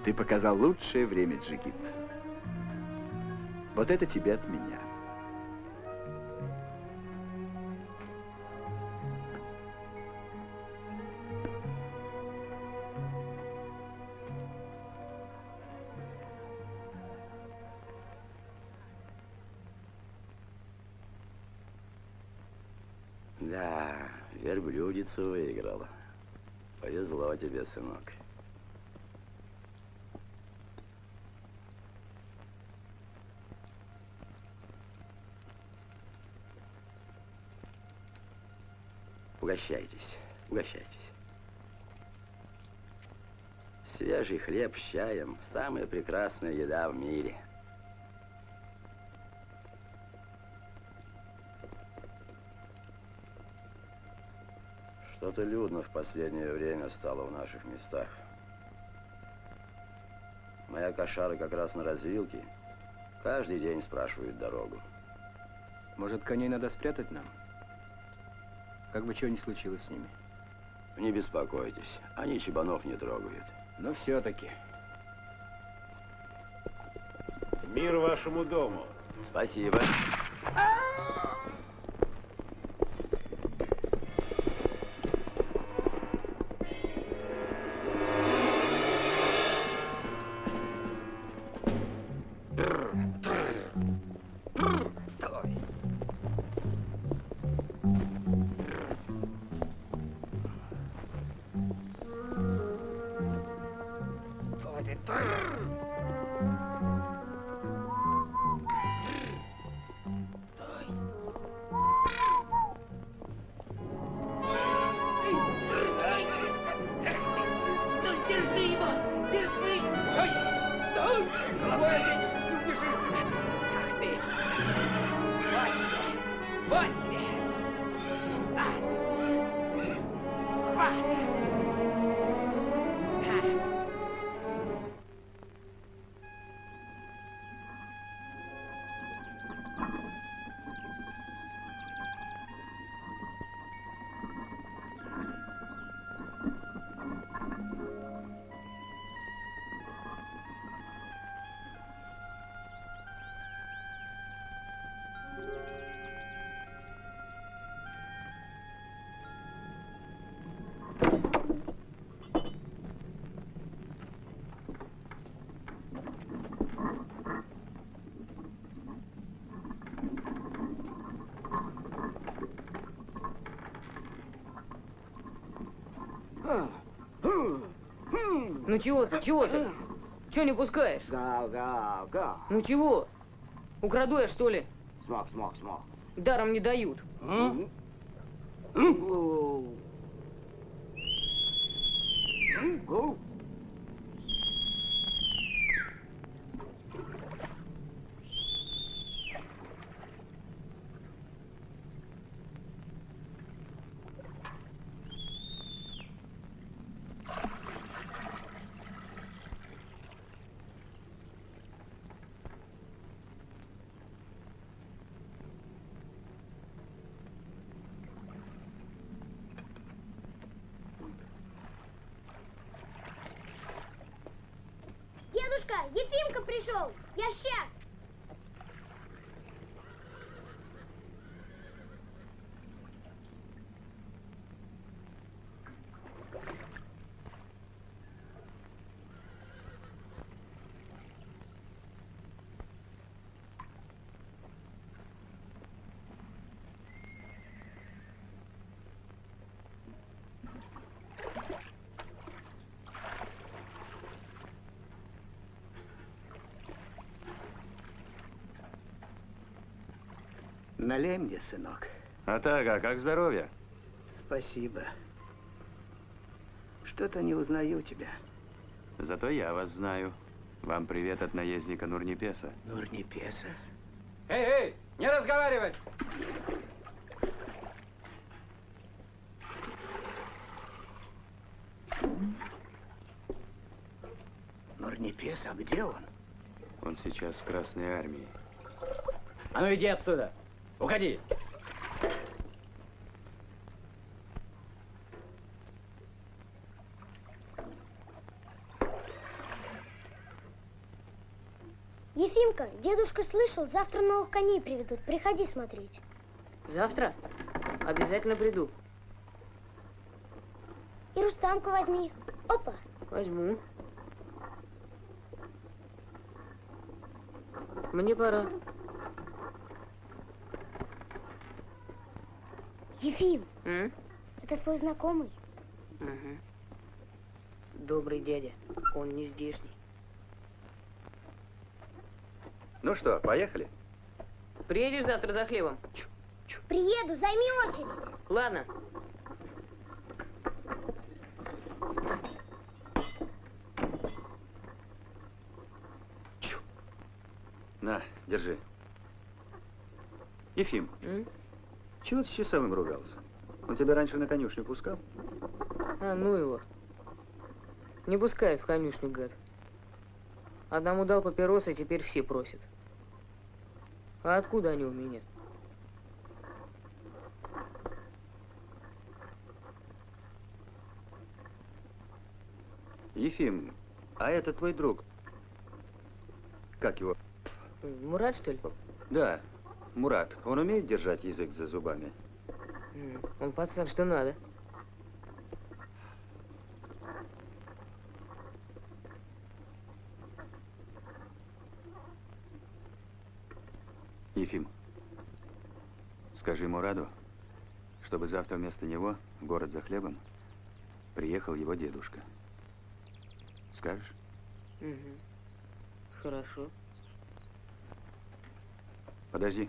Ты показал лучшее время, Джигит. Вот это тебе от меня. Верблюдицу выиграла. Повезло тебе, сынок. Угощайтесь, угощайтесь. Свежий хлеб с чаем – самая прекрасная еда в мире. Что-то людно в последнее время стало в наших местах. Моя кошара как раз на развилке. Каждый день спрашивает дорогу. Может, коней надо спрятать нам? Как бы чего ни случилось с ними. Не беспокойтесь, они чебанов не трогают. Но все-таки. Мир вашему дому. Спасибо. Ну чего ты, чего ты? Чего не пускаешь? Гав, гав, гав. Ну чего? Украду я, что ли? Смог, смог, смог. Даром не дают. пришел. Я сейчас. Налей мне, сынок. А так, а как здоровье? Спасибо. Что-то не узнаю тебя. Зато я вас знаю. Вам привет от наездника Нурнипеса. Нурнипеса? Эй, эй, не разговаривать! Нурнипес, а где он? Он сейчас в Красной Армии. А ну иди отсюда! Уходи! Ефимка, дедушка слышал, завтра новых коней приведут. Приходи смотреть. Завтра? Обязательно приду. И Рустамку возьми. Опа. Возьму. Мне пора. Ефим, М? это твой знакомый? Мгм. Добрый дядя. Он не здешний. Ну что, поехали? Приедешь завтра за хлебом? Приеду, займи очередь. Ладно. На, держи. Ефим, М? Чего ты с часовым ругался? Он тебя раньше на конюшню пускал? А, ну его. Не пускает в конюшню, гад. Одному дал папиросы, теперь все просят. А откуда они у меня? Ефим, а это твой друг? Как его? Мурат, что ли? Да, Мурат. Он умеет держать язык за зубами? Он пацан, что надо. Ефим, скажи Мураду, чтобы завтра вместо него в город за хлебом приехал его дедушка. Скажешь? Мгм. Хорошо. Подожди.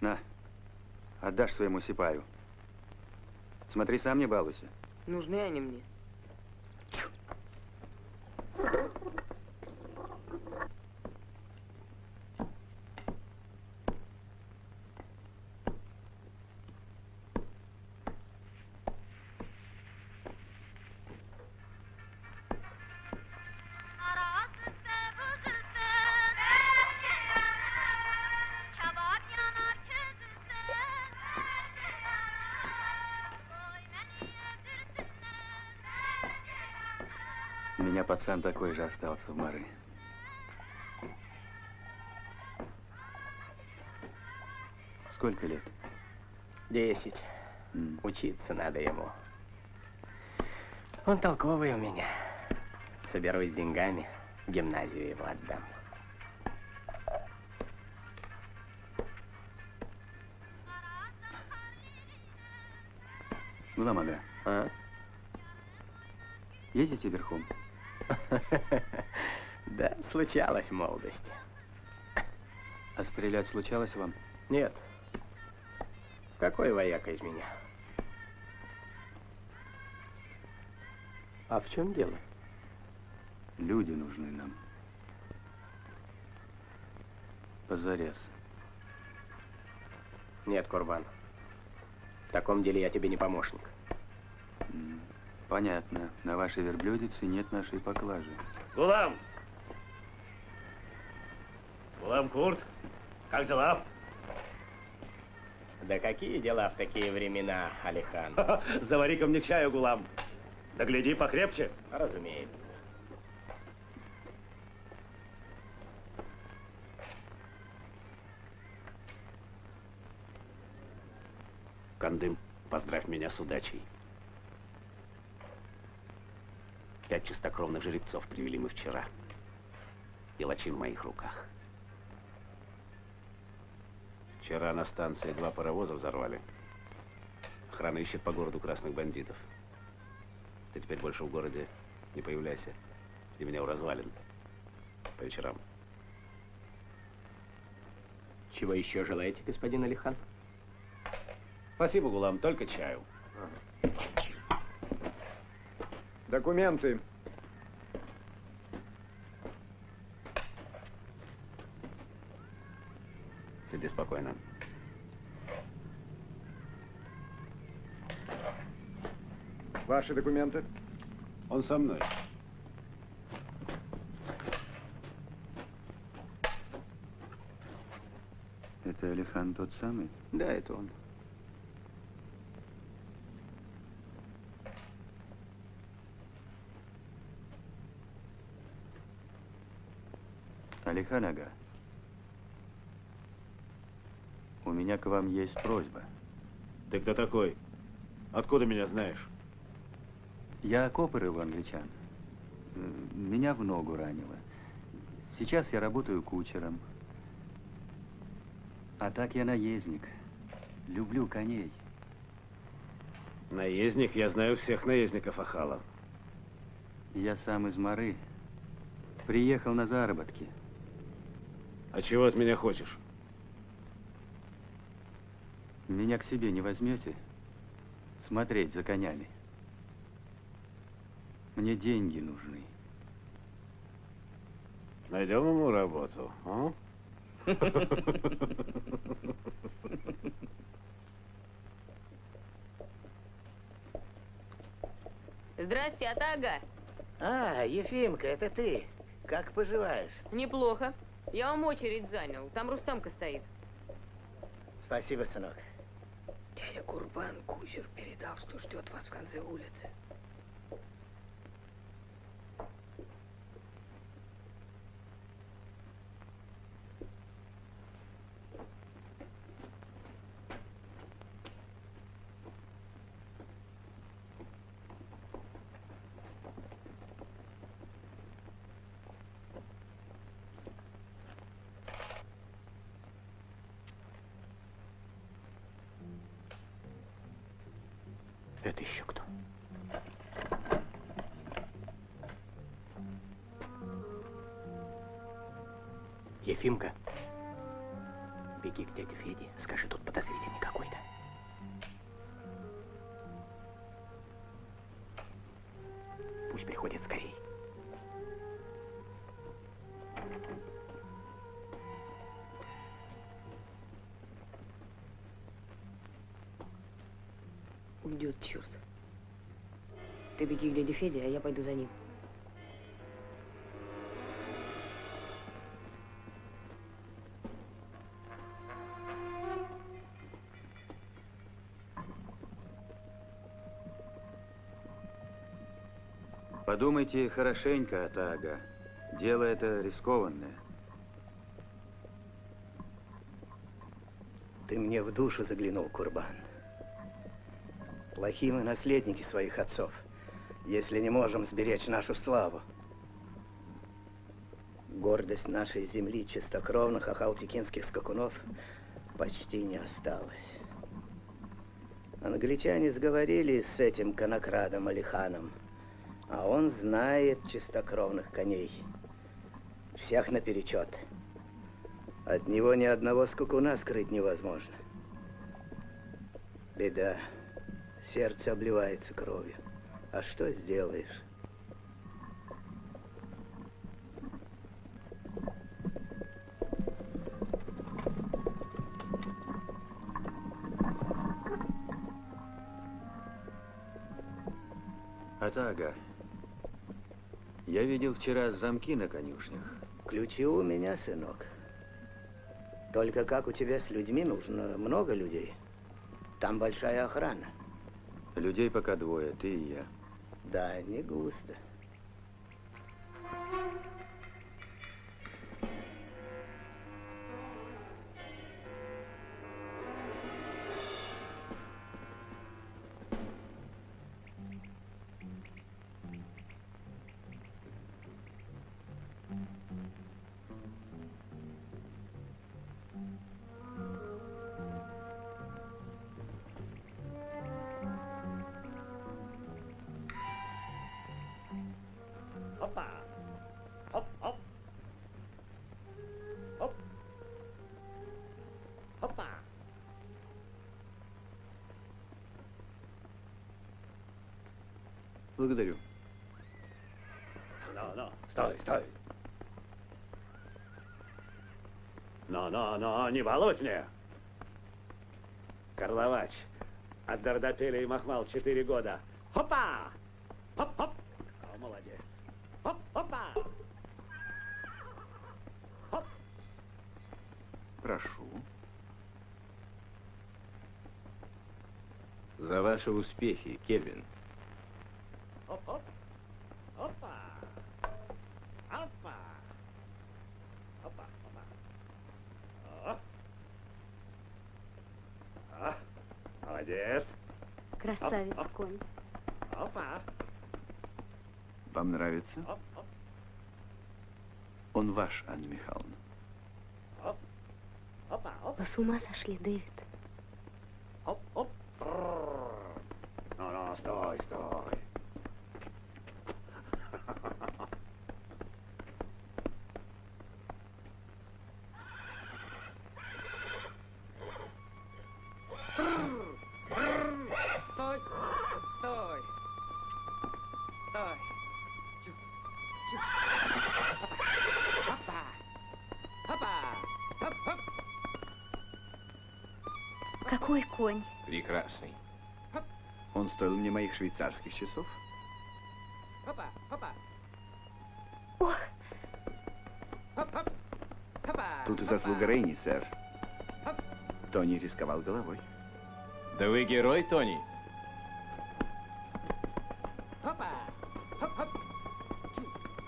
На, отдашь своему сипаю. Смотри, сам не балуйся. Нужны они мне. Пацан такой же остался в Мары. Сколько лет? Десять. Учиться надо ему. Он толковый у меня. Соберусь с деньгами, в гимназию его отдам. Гуламага, А? ездите верхом? Случалось в молодости. А стрелять случалось вам? Нет. Какой вояка из меня? А в чем дело? Люди нужны нам. Позарез. Нет, Курбан. В таком деле я тебе не помощник. Понятно. На вашей верблюдице нет нашей поклажи. Гулам! Гулам Курт, как дела? Да какие дела в такие времена, Алихан? Завари-ка мне чаю, Гулам. Да гляди покрепче. Разумеется. Кандым, поздравь меня с удачей. Пять чистокровных жеребцов привели мы вчера. И лачин в моих руках. Вчера на станции два паровоза взорвали. Охрана ищет по городу красных бандитов. Ты теперь больше в городе не появляйся. И меня у развалин. По вечерам. Чего еще желаете, господин Алихан? Спасибо, Гулам, только чаю. Документы. Сиди спокойно. Ваши документы? Он со мной. Это Алихан тот самый? Да, это он. Алихан Ага, у меня к вам есть просьба. Ты кто такой? Откуда меня знаешь? Я копор его англичан. Э, Меня в ногу ранило. Сейчас я работаю кучером. А так я наездник. Люблю коней. Наездник? Я знаю всех наездников Ахала. Я сам из Мары. Приехал на заработки. А чего от меня хочешь? Меня к себе не возьмете? Смотреть за конями. Мне деньги нужны. Найдем ему работу, а? Здрасте, Атага. А, Ефимка, это ты. Как поживаешь? Неплохо. Я вам очередь занял. Там Рустамка стоит. Спасибо, сынок. Дядя Курбан кучер передал, что ждет вас в конце улицы. Это еще кто? Ефимка, беги к дяде Феде, скажи, тут подозрительный К дяде Феде, а я пойду за ним. Подумайте хорошенько, Атага. Дело это рискованное. Ты мне в душу заглянул, Курбан. Плохие мы наследники своих отцов, если не можем сберечь нашу славу. Гордость нашей земли чистокровных ахалтикинских скакунов почти не осталось. Англичане сговорились с этим конокрадом Алиханом, а он знает чистокровных коней. Всех наперечет. От него ни одного скакуна скрыть невозможно. Беда. Сердце обливается кровью. А что сделаешь? Атага, я видел вчера замки на конюшнях. Ключи у меня, сынок. Только как у тебя с людьми нужно много людей? Там большая охрана. Людей пока двое, ты и я. Да, не густо. Благодарю. Ну, ну, стой, стой. Ну, ну, ну, не балуй мне. Карловач. От Дардапеля и Махмал четыре года. Хопа! Хоп-хоп! О, молодец. Хоп-хопа! Хоп! Прошу. За ваши успехи, Кельвин. Хоп-хоп! Опа! Опа! Опа, опа. О. О, молодец. Красавец Оп, оп. конь. Опа! Вам нравится? Оп, оп, Он ваш, Анна Михайловна. Вы с ума сошли, Дэвид? Прекрасный. Он стоил мне моих швейцарских часов. Опа! Опа! Ох! Тут и заслуга Рейни, сэр. Тони рисковал головой. Да вы герой, Тони.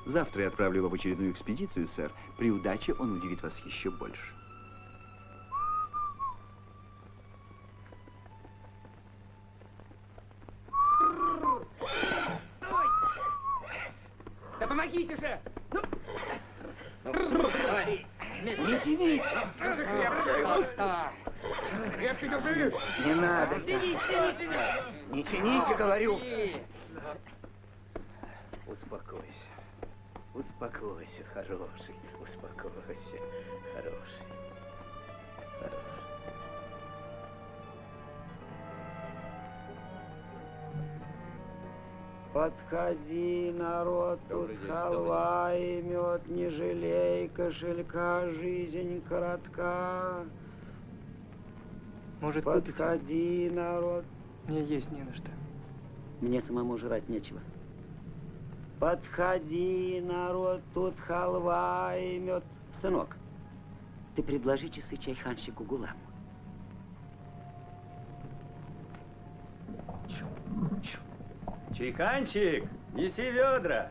Завтра я отправлю его в очередную экспедицию, сэр. При удаче он удивит вас еще больше. Подходи, народ, тут день, халва и мед, не жалей кошелька, жизнь коротка. Может, купите? Подходи, народ. Мне есть не на что. Мне самому жрать нечего. Подходи, народ, тут халва и мед. Сынок, ты предложи часы чайханщику Гуламу. Чайханчик, неси ведра.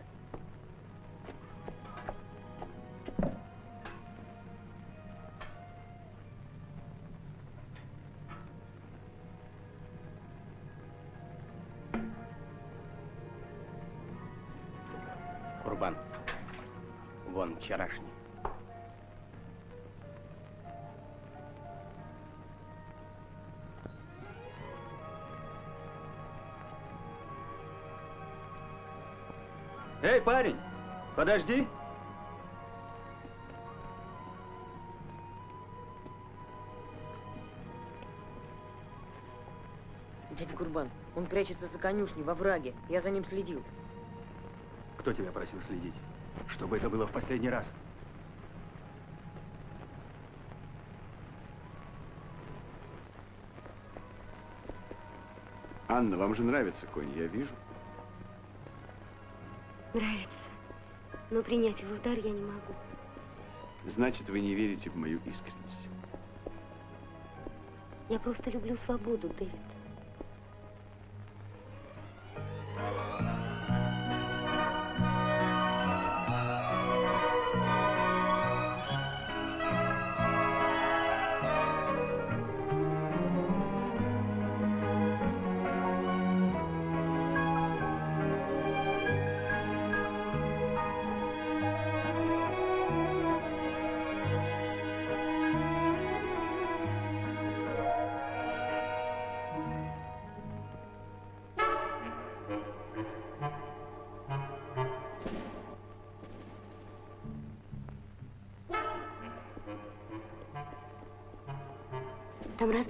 Парень, подожди. Дядя Курбан, он прячется за конюшней во враге. Я за ним следил. Кто тебя просил следить? Чтобы это было в последний раз. Анна, вам же нравится конь, я вижу. Нравится. Но принять его в дар я не могу. Значит, вы не верите в мою искренность. Я просто люблю свободу, Дэвид.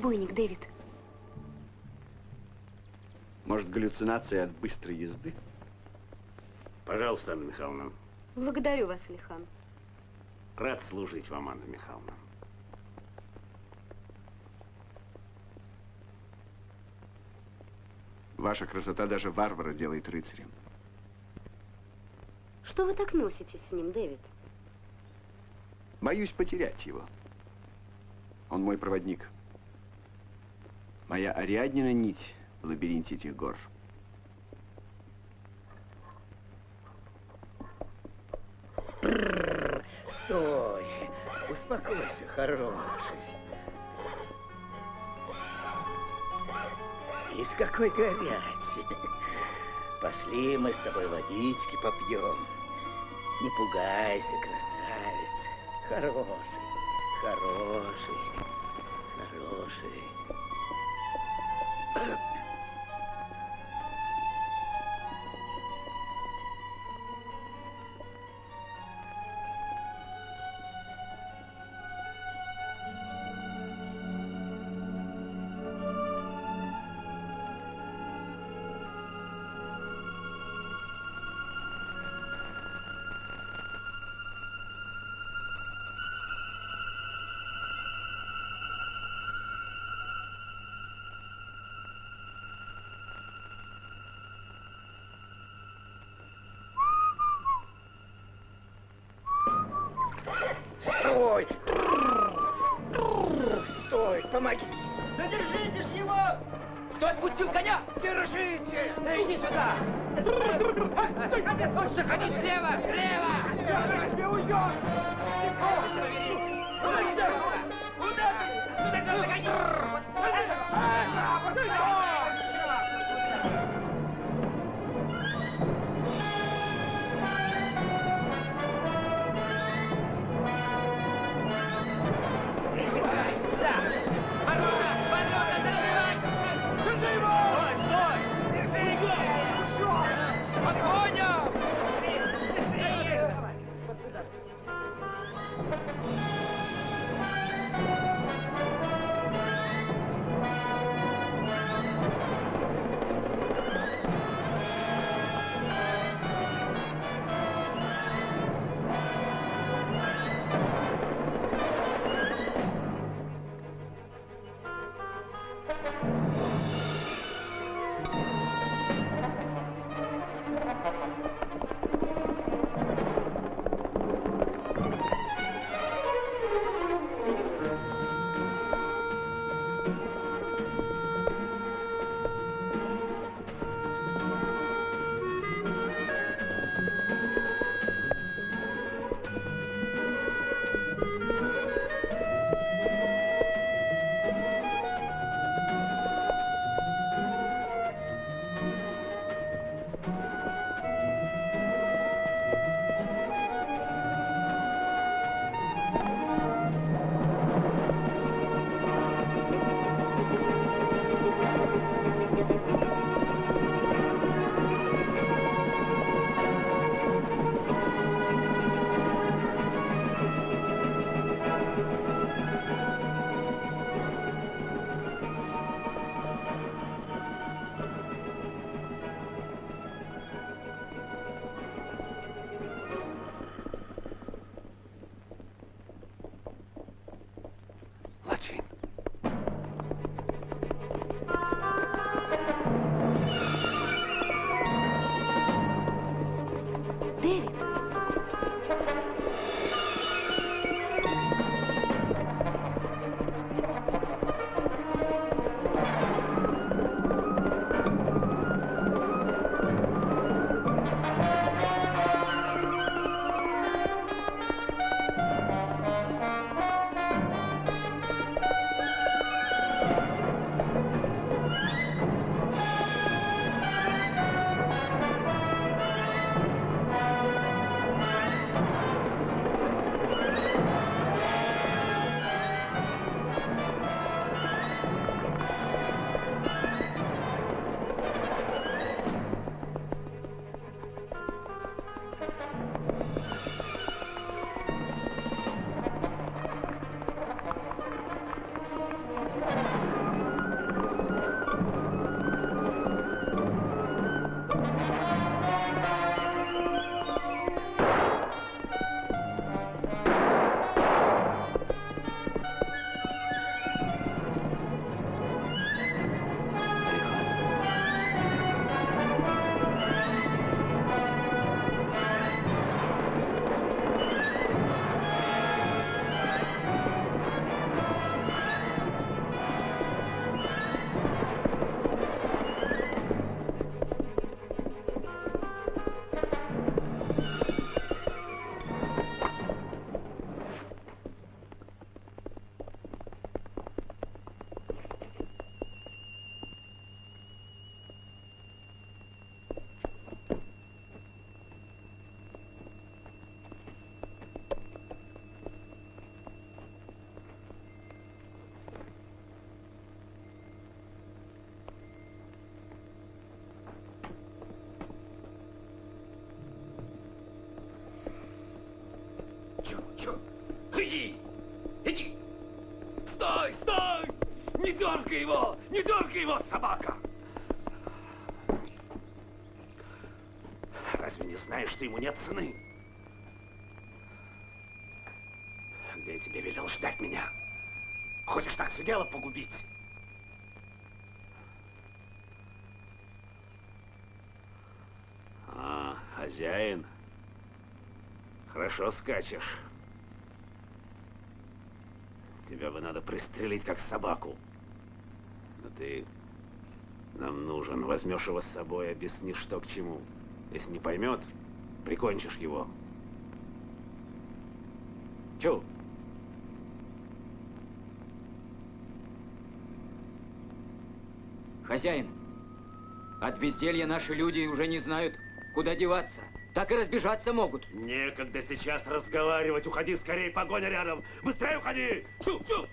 Разбойник, Дэвид. Может, галлюцинация от быстрой езды? Пожалуйста, Анна Михайловна. Благодарю вас, Алихан. Рад служить вам, Анна Михайловна. Ваша красота даже варвара делает рыцарем. Что вы так носитесь с ним, Дэвид? Боюсь потерять его. Он мой проводник. Моя Ариаднина нить в лабиринте этих гор. Стой! Успокойся, хороший. Ишь, какой горячий. Пошли мы с тобой водички попьем. Не пугайся, красавец. Хороший, хороший. Иди сюда! Заходи слева! Слева! Разве уйдет? Куда дергай его! Не дергай его, собака! Разве не знаешь, что ему нет цены? Где я тебе велел ждать меня? Хочешь так все дело погубить? А, хозяин. Хорошо скачешь. Тебя бы надо пристрелить, как собаку. Но ты нам нужен. Возьмешь его с собой, объяснишь, что к чему. Если не поймет, прикончишь его. Чу? Хозяин, от безделья наши люди уже не знают, куда деваться. Так и разбежаться могут. Некогда сейчас разговаривать. Уходи скорее, погоня рядом. Быстрее уходи! Чу, чу!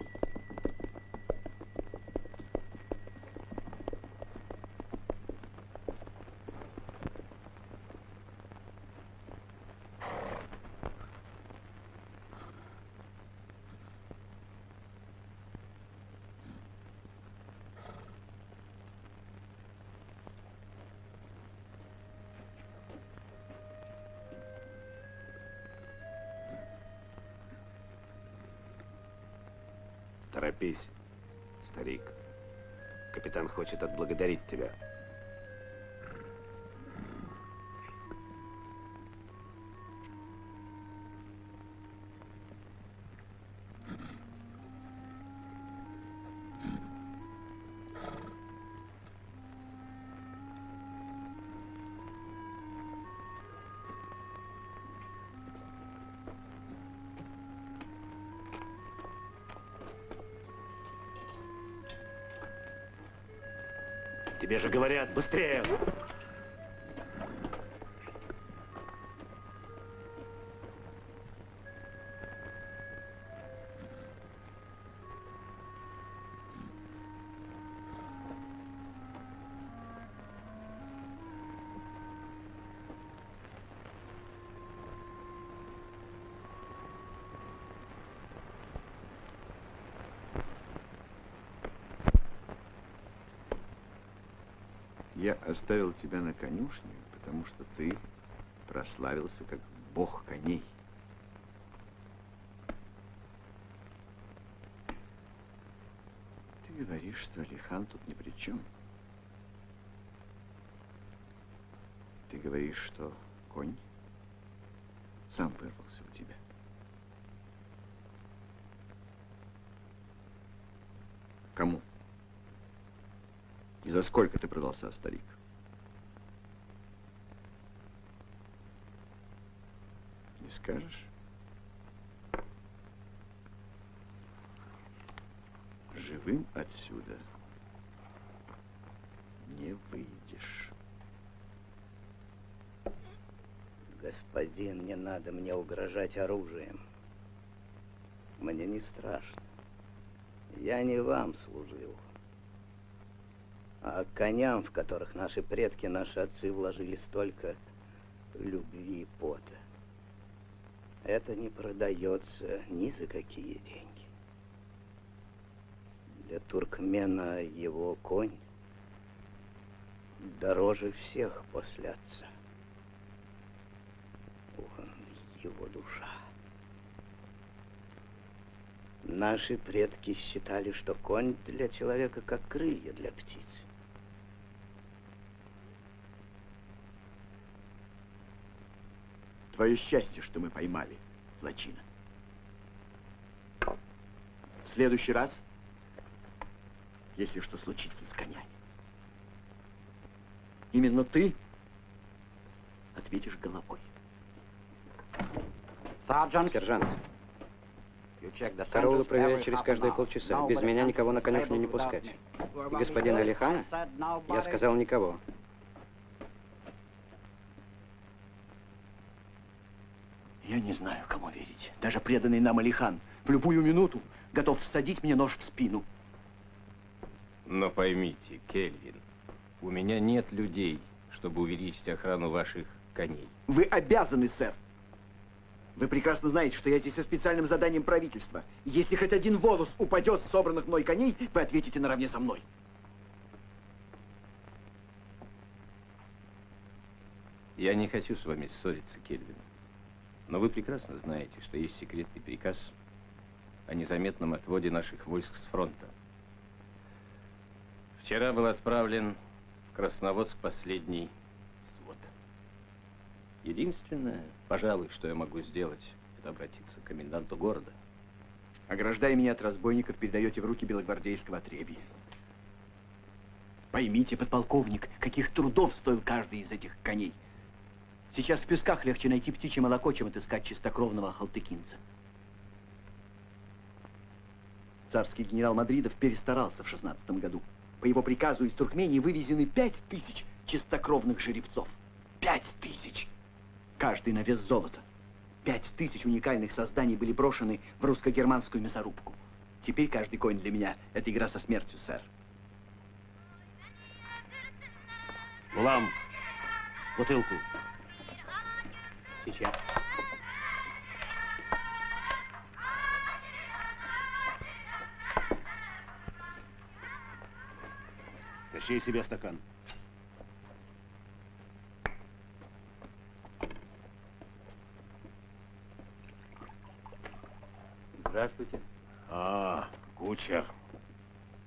Хочет отблагодарить Тебе же говорят, быстрее! Я оставил тебя на конюшне, потому что ты прославился как бог коней. Ты говоришь, что Алихан тут ни при чем. Ты говоришь, что конь сам вырвался у тебя. Кому? И сколько ты продался, старик? Не скажешь? Живым отсюда не выйдешь. Господин, не надо мне угрожать оружием. Мне не страшно. Я не вам служил, а коням, в которых наши предки, наши отцы вложили столько любви и пота. Это не продается ни за какие деньги. Для туркмена его конь дороже всех после отца. Он его душа. Наши предки считали, что конь для человека как крылья для птицы. Твое счастье, что мы поймали Лачина. В следующий раз, если что случится с конями, именно ты ответишь головой. Сержант, караулы проверять через каждые полчаса. Без меня никого на конюшню не пускать. И господина Алихана я сказал никого. Я не знаю, кому верить. Даже преданный нам Алихан в любую минуту готов всадить мне нож в спину. Но поймите, Кельвин, у меня нет людей, чтобы увеличить охрану ваших коней. Вы обязаны, сэр. Вы прекрасно знаете, что я здесь со специальным заданием правительства. Если хоть один волос упадет с собранных мной коней, вы ответите наравне со мной. Я не хочу с вами ссориться, Кельвин. Но вы прекрасно знаете, что есть секретный приказ о незаметном отводе наших войск с фронта. Вчера был отправлен в Красноводск последний свод. Единственное, пожалуй, что я могу сделать, это обратиться к коменданту города. Ограждая меня от разбойников, передаете в руки белогвардейского отребья. Поймите, подполковник, каких трудов стоил каждый из этих коней. Сейчас в песках легче найти птичье молоко, чем отыскать чистокровного халтыкинца. Царский генерал Мадридов перестарался в шестнадцатом году. По его приказу из Туркмении вывезены пять тысяч чистокровных жеребцов. Пять тысяч! Каждый на вес золота. Пять тысяч уникальных созданий были брошены в русско-германскую мясорубку. Теперь каждый конь для меня — это игра со смертью, сэр. Гулам, бутылку. Сейчас. Тащи себе стакан. Здравствуйте. А, кучер.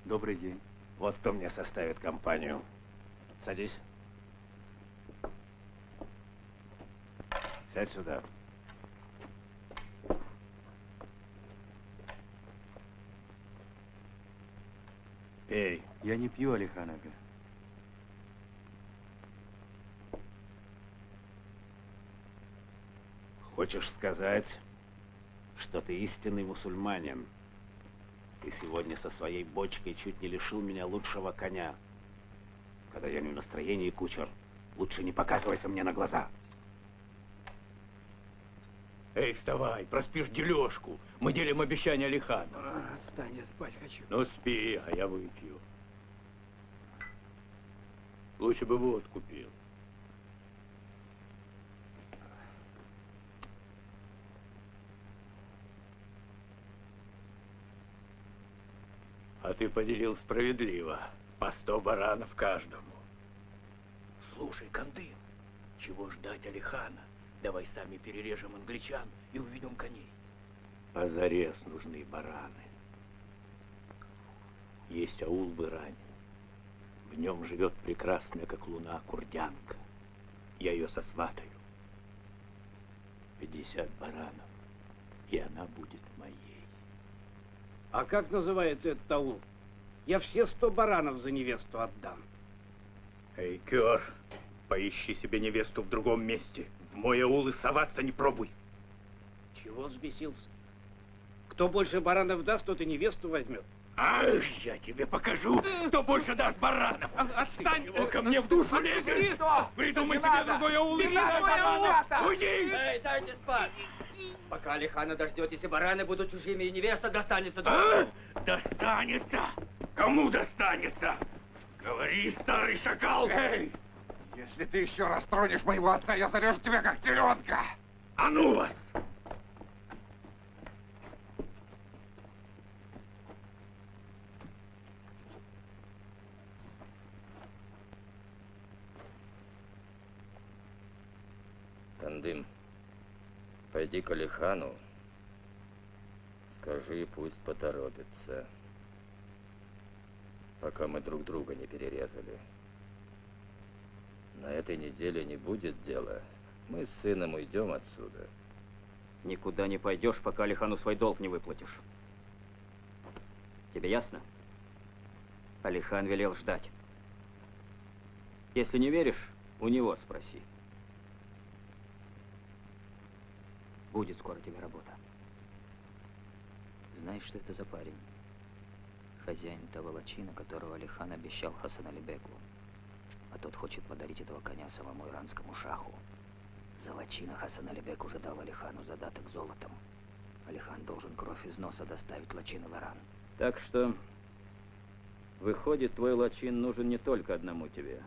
Добрый день. Вот кто мне составит компанию. Садись. Сядь сюда. Пей. Я не пью, Алихан Ага. Хочешь сказать, что ты истинный мусульманин? Ты сегодня со своей бочкой чуть не лишил меня лучшего коня. Когда я не в настроении, кучер, лучше не показывайся мне на глаза. Эй, вставай, проспишь дележку. Мы делим обещание Алихана. А, отстань, я спать хочу. Ну, спи, а я выпью. Лучше бы водку пил. А ты поделил справедливо. По сто баранов каждому. Слушай, Кандын, чего ждать Алихана? Давай сами перережем англичан и уведем коней. Позарез нужны бараны. Есть аул в Иране. В нем живет прекрасная, как луна, курдянка. Я ее сосватаю. 50 баранов, и она будет моей. А как называется этот аул? Я все сто баранов за невесту отдам. Эй, Кёр, поищи себе невесту в другом месте. Мой аул и соваться не пробуй. Чего взбесился? Кто больше баранов даст, тот и невесту возьмет. Ах, я тебе покажу, кто больше даст баранов. Отстань! Ты чего ко мне в душу лезешь? Придумай себе другой аул и баранов. Уйди! Эй, дайте спать! Пока Алихана дождетесь, и бараны будут чужими, и невеста достанется. А? Достанется? Кому достанется? Говори, старый шакал! Эй! Если ты еще раз тронешь моего отца, я зарежу тебя как теленка! А ну вас! Кандым, пойди к Алихану, скажи, пусть поторопится, пока мы друг друга не перерезали. На этой неделе не будет дела. Мы с сыном уйдем отсюда. Никуда не пойдешь, пока Алихану свой долг не выплатишь. Тебе ясно? Алихан велел ждать. Если не веришь, у него спроси. Будет скоро тебе работа. Знаешь, что это за парень? Хозяин того лачина, которого Алихан обещал Хасан Алибеку. А тот хочет подарить этого коня самому иранскому шаху. За лачина Хасан Алибек уже дал Алихану задаток золотом. Алихан должен кровь из носа доставить лачина в Иран. Так что, выходит, твой лачин нужен не только одному тебе.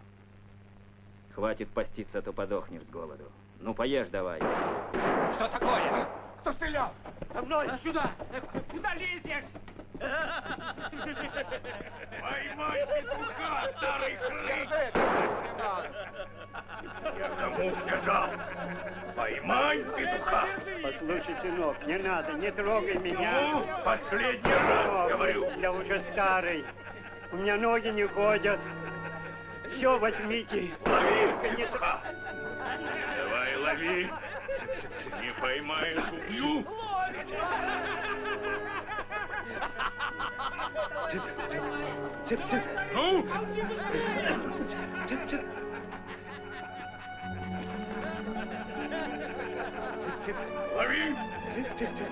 Хватит поститься, а то подохнешь с голоду. Ну, поешь давай. Что такое? Кто стрелял? За мной! Сюда! Куда лезешь? Поймай петуха, старый хрыч! Я кому сказал? Поймай петуха! Послушай, сынок, не надо, не трогай меня. Ну, последний раз Сынок, говорю. Я уже старый. У меня ноги не ходят. Все возьмите. Лови петуха! Давай лови! Не поймаешь, убью! Цып, цып. Ну? Цып, цып. Лови! Цып, цып, цып.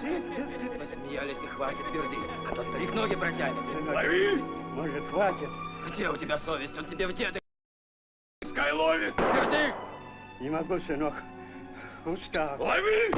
Цып, цып, цып. Посмеялись и хватит перды, а то старик ноги протянет. Лови! Может, хватит? Где у тебя совесть? Он тебе в деды Пускай ловит! перды! Не могу, сынок. Устал. Лови!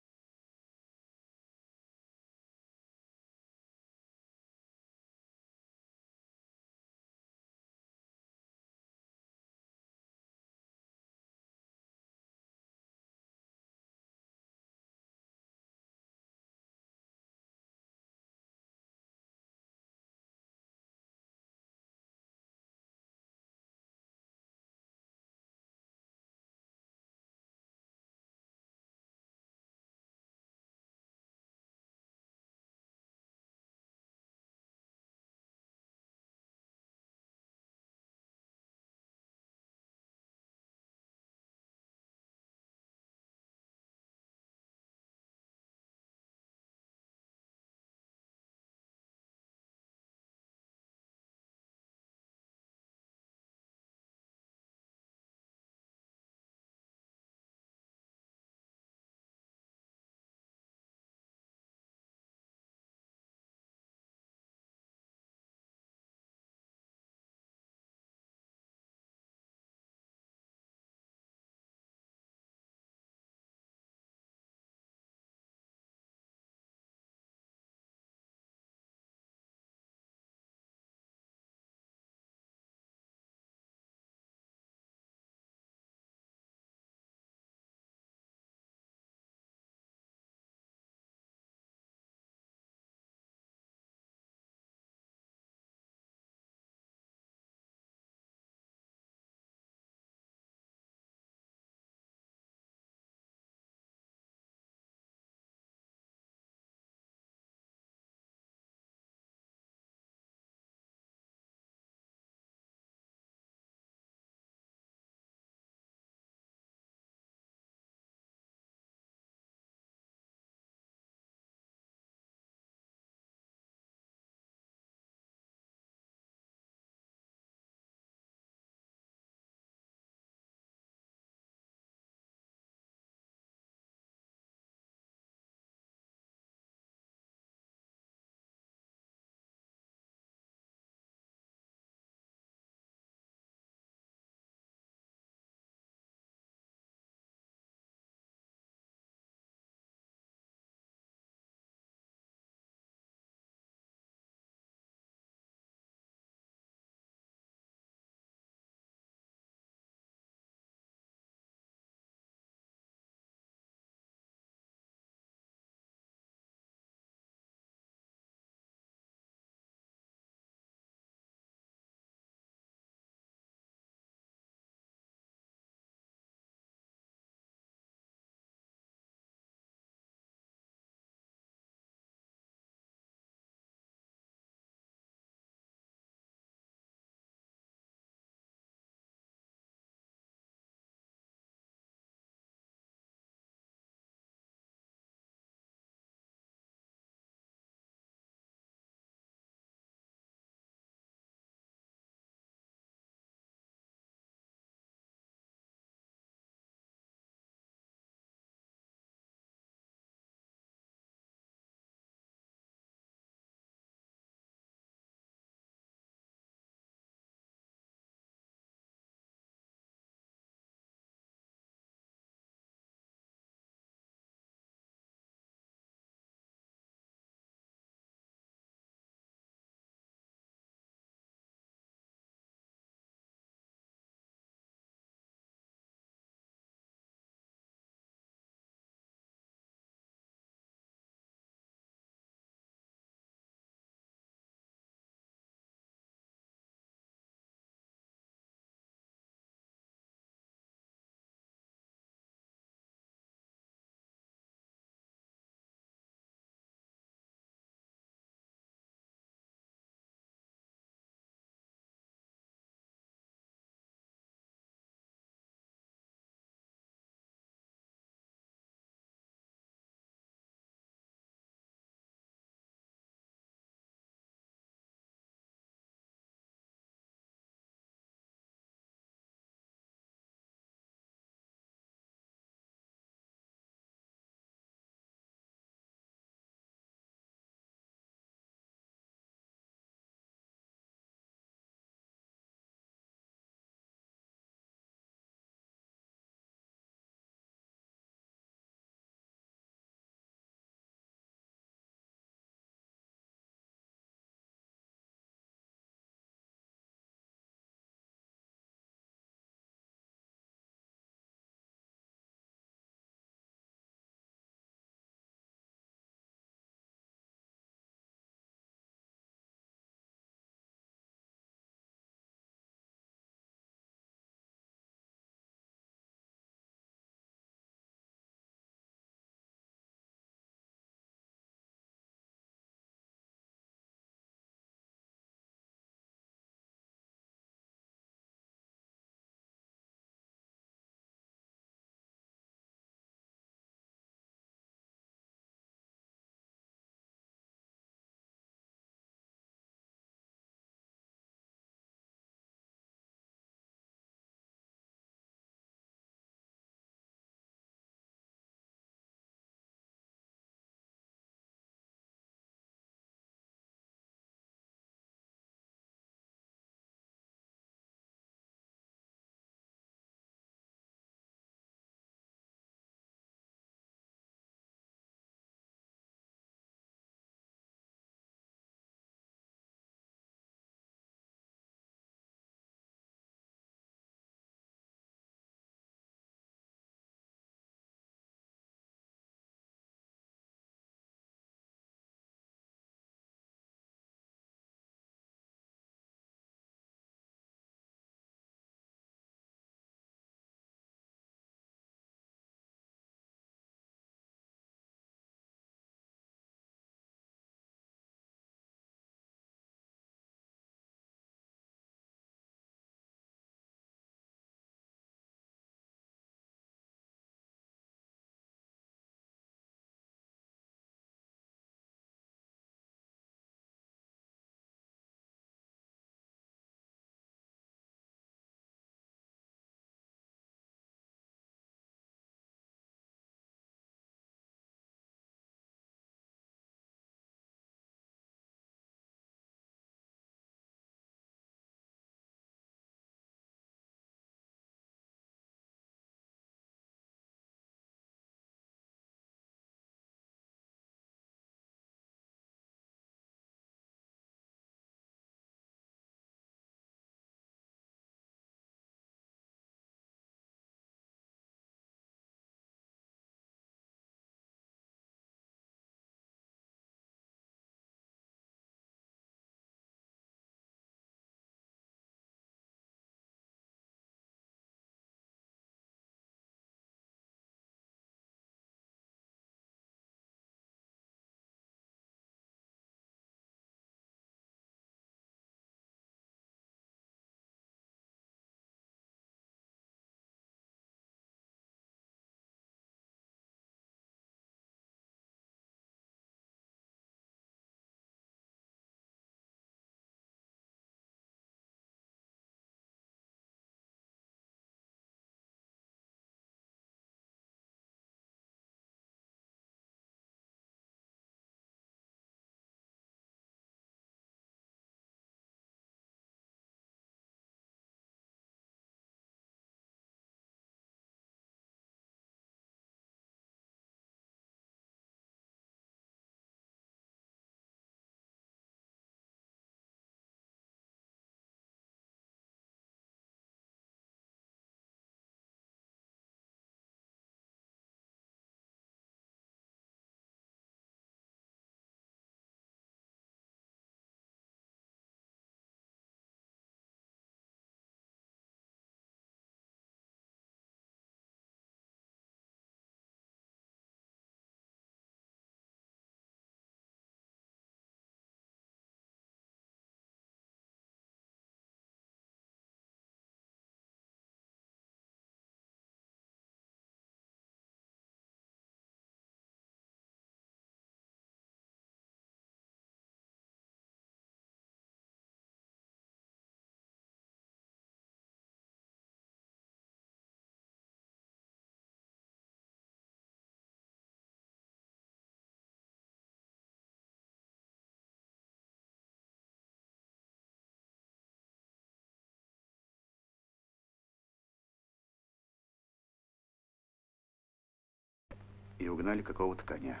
И угнали какого-то коня,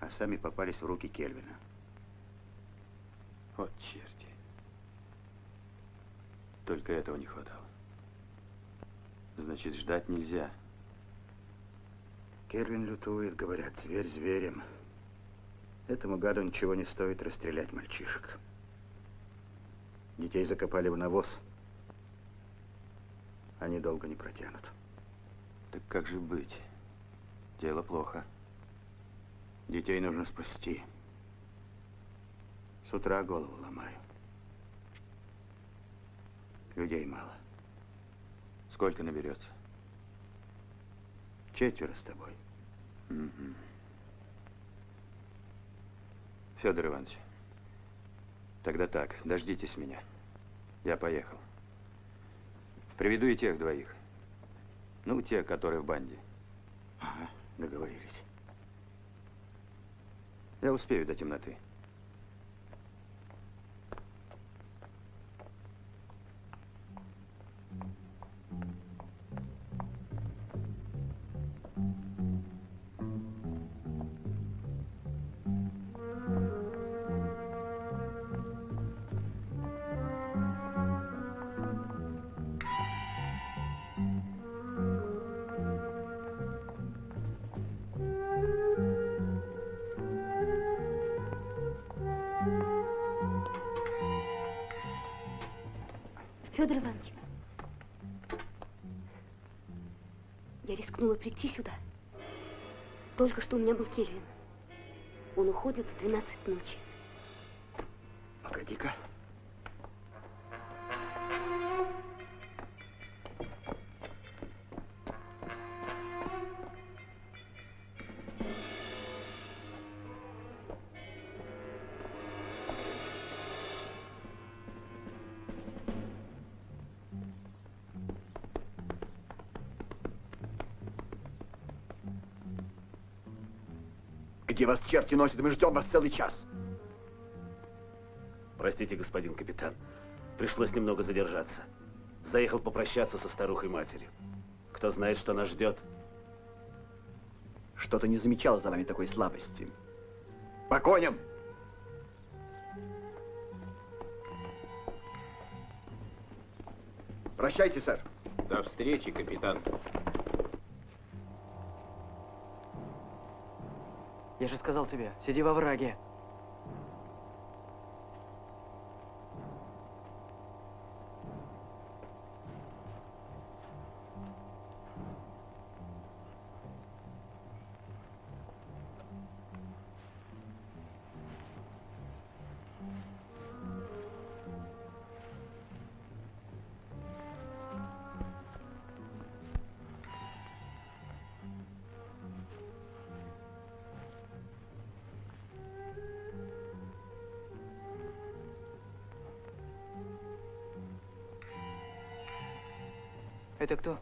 а сами попались в руки Кельвина. Вот черти. Только этого не хватало. Значит, ждать нельзя. Кельвин лютует, говорят, зверь зверем. Этому гаду ничего не стоит расстрелять мальчишек. Детей закопали в навоз. Они долго не протянут. Так как же быть? Дело плохо. Детей нужно спасти. С утра голову ломаю. Людей мало. Сколько наберется? Четверо с тобой. Угу. Федор Иванович, тогда так, дождитесь меня. Я поехал. Приведу и тех двоих. Ну, те, которые в банде. Ага, договорились. Я успею до темноты. Рискнула прийти сюда. Только что у меня был Кельвин. Он уходит в 12 ночи. Погоди-ка. Вас черти носят? Мы ждем вас целый час. Простите, господин капитан. Пришлось немного задержаться. Заехал попрощаться со старухой-матерью. Кто знает, что нас ждет. Что-то не замечала за вами такой слабости. По коням! Прощайте, сэр. До встречи, капитан. Я же сказал тебе, сиди во враге. Это кто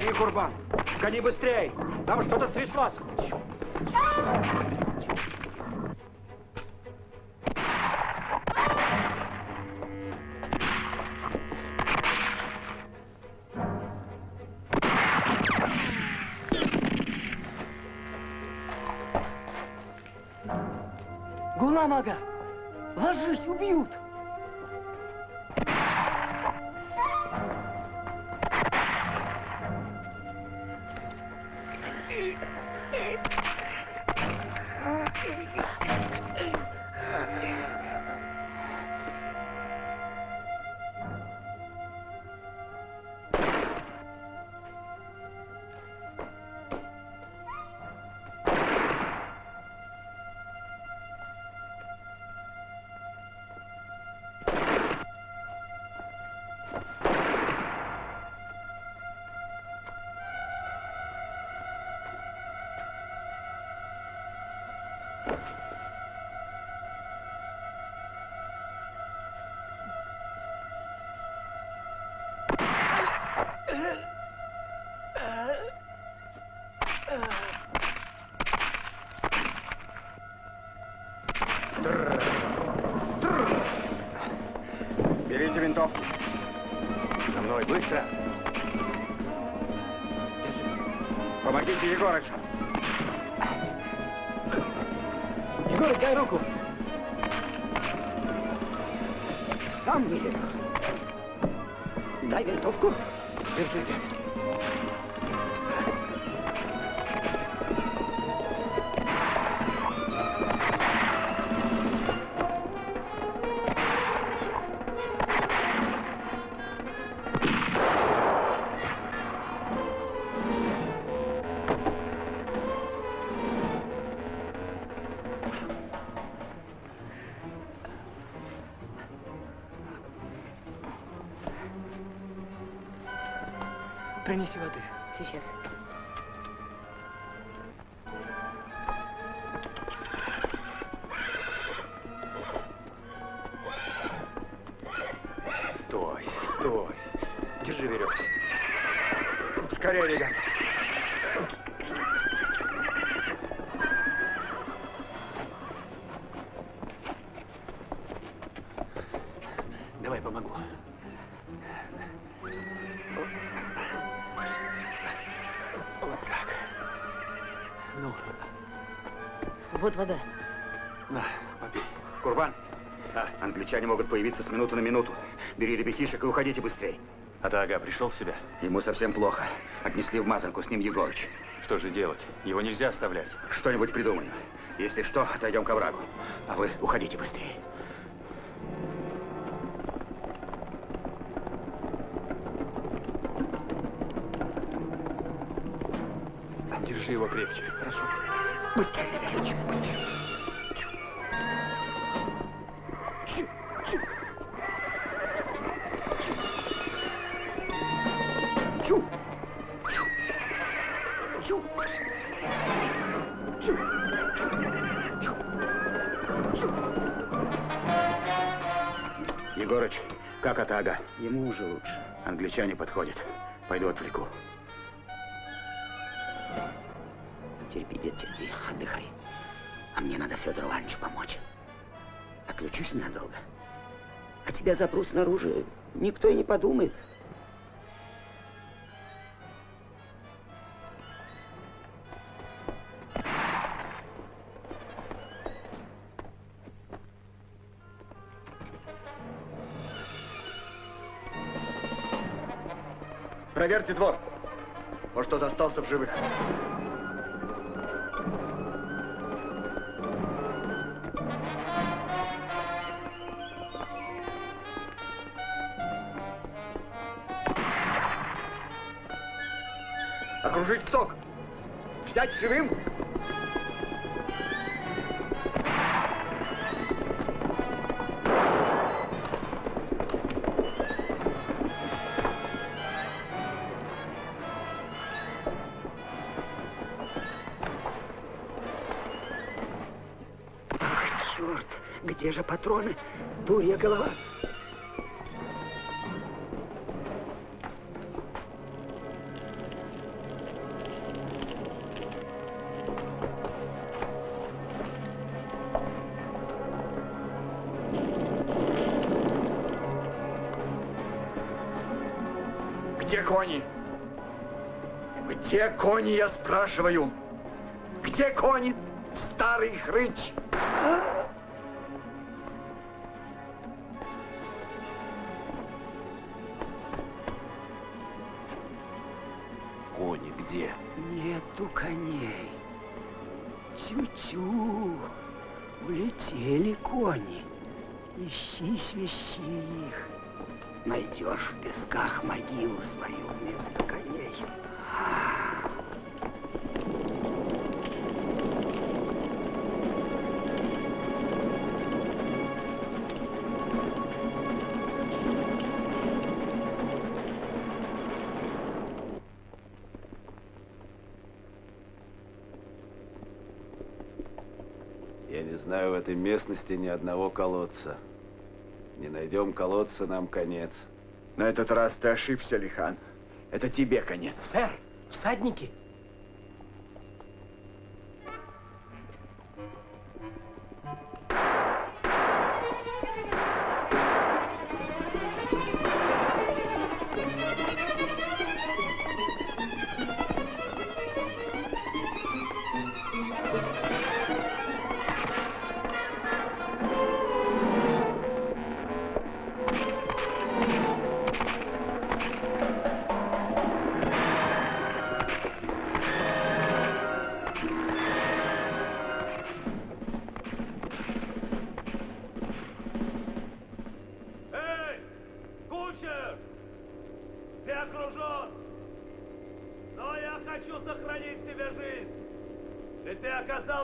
Гони, Курбан! Гони быстрей! Там что-то стряслось! Гуламага! Ложись, убьют! Берите винтовки. За мной, быстро. Помогите Егорычу. Егор, дай руку. Сам вылезу. Дай винтовку. Держите. Англичане могут появиться с минуты на минуту. Бери ребятишек и уходите быстрее. А Ага пришел в себя? Ему совсем плохо. Отнесли в мазанку, с ним Егорыч. Что же делать? Его нельзя оставлять. Что-нибудь придумаем. Если что, отойдем к оврагу. А вы уходите быстрее. Держи его крепче. Хорошо. Быстрее, ребяточек, быстрее. Снаружи, никто и не подумает. Проверьте двор. Может, кто-то остался в живых. Где же патроны? Дурья голова. Где кони? Где кони, я спрашиваю? Где кони, старый хрыч? Местности ни одного колодца. Не найдем колодца, нам конец. На этот раз ты ошибся, Лихан. Это тебе конец. Сэр, всадники.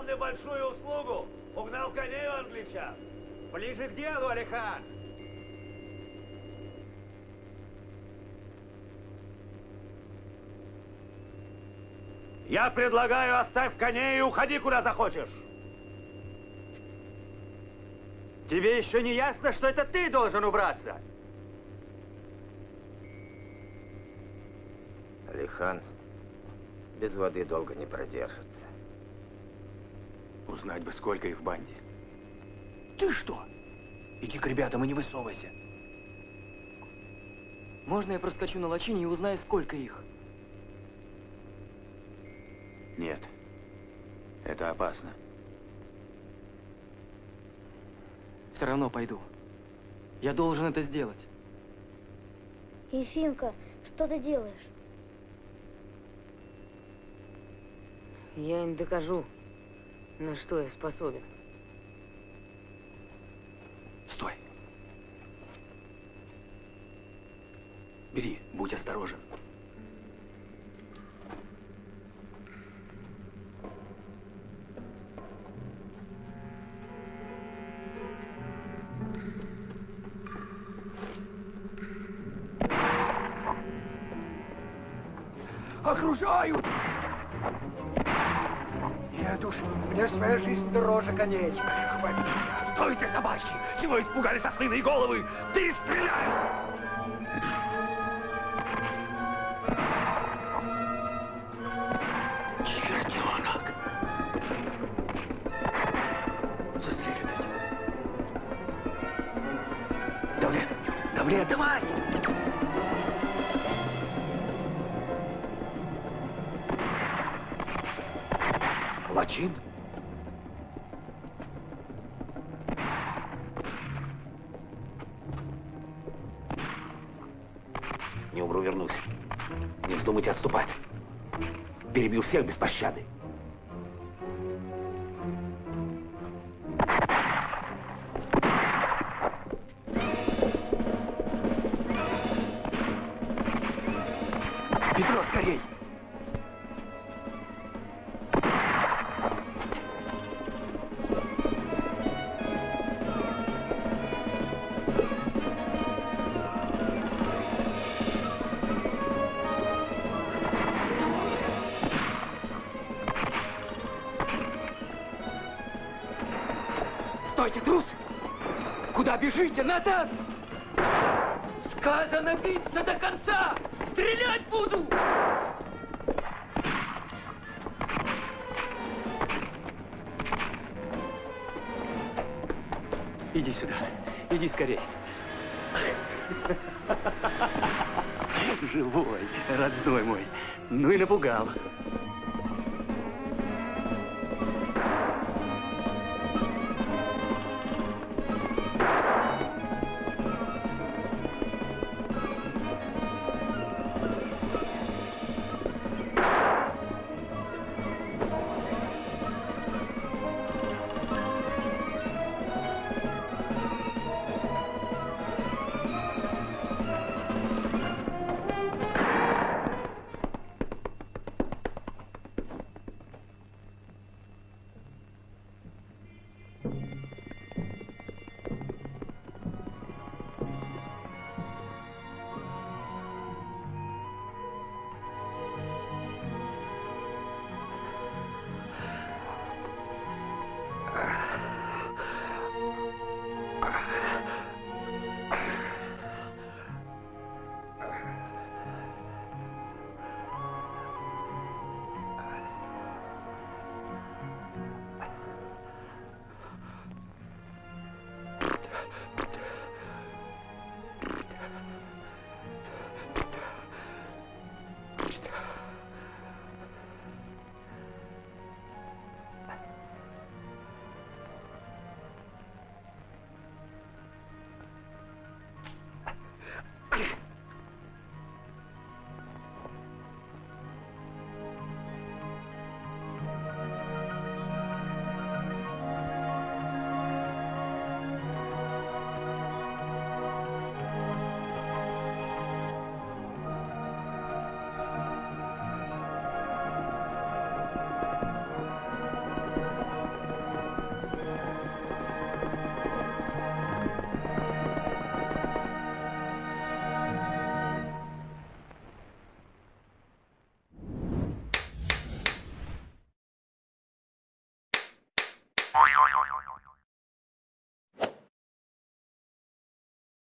Сделали большую услугу. Угнал коней у англичан. Ближе к делу, Алихан. Я предлагаю, оставь коней и уходи куда захочешь. Тебе еще не ясно, что это ты должен убраться? Алихан без воды долго не продержится. Узнать бы, сколько их в банде. Ты что? Иди к ребятам и не высовывайся. Можно я проскочу на лачине и узнаю, сколько их? Нет. Это опасно. Все равно пойду. Я должен это сделать. Ефимка, что ты делаешь? Я им докажу, на что я способен. Стой. Бери, будь осторожен. Окружают! Меня! Стойте, собаки! Чего испугались ослиные головы? Ты бежите? Назад! Сказано биться до конца! Стрелять буду! Иди сюда. Иди скорей. Живой, родной мой. Ну и напугал.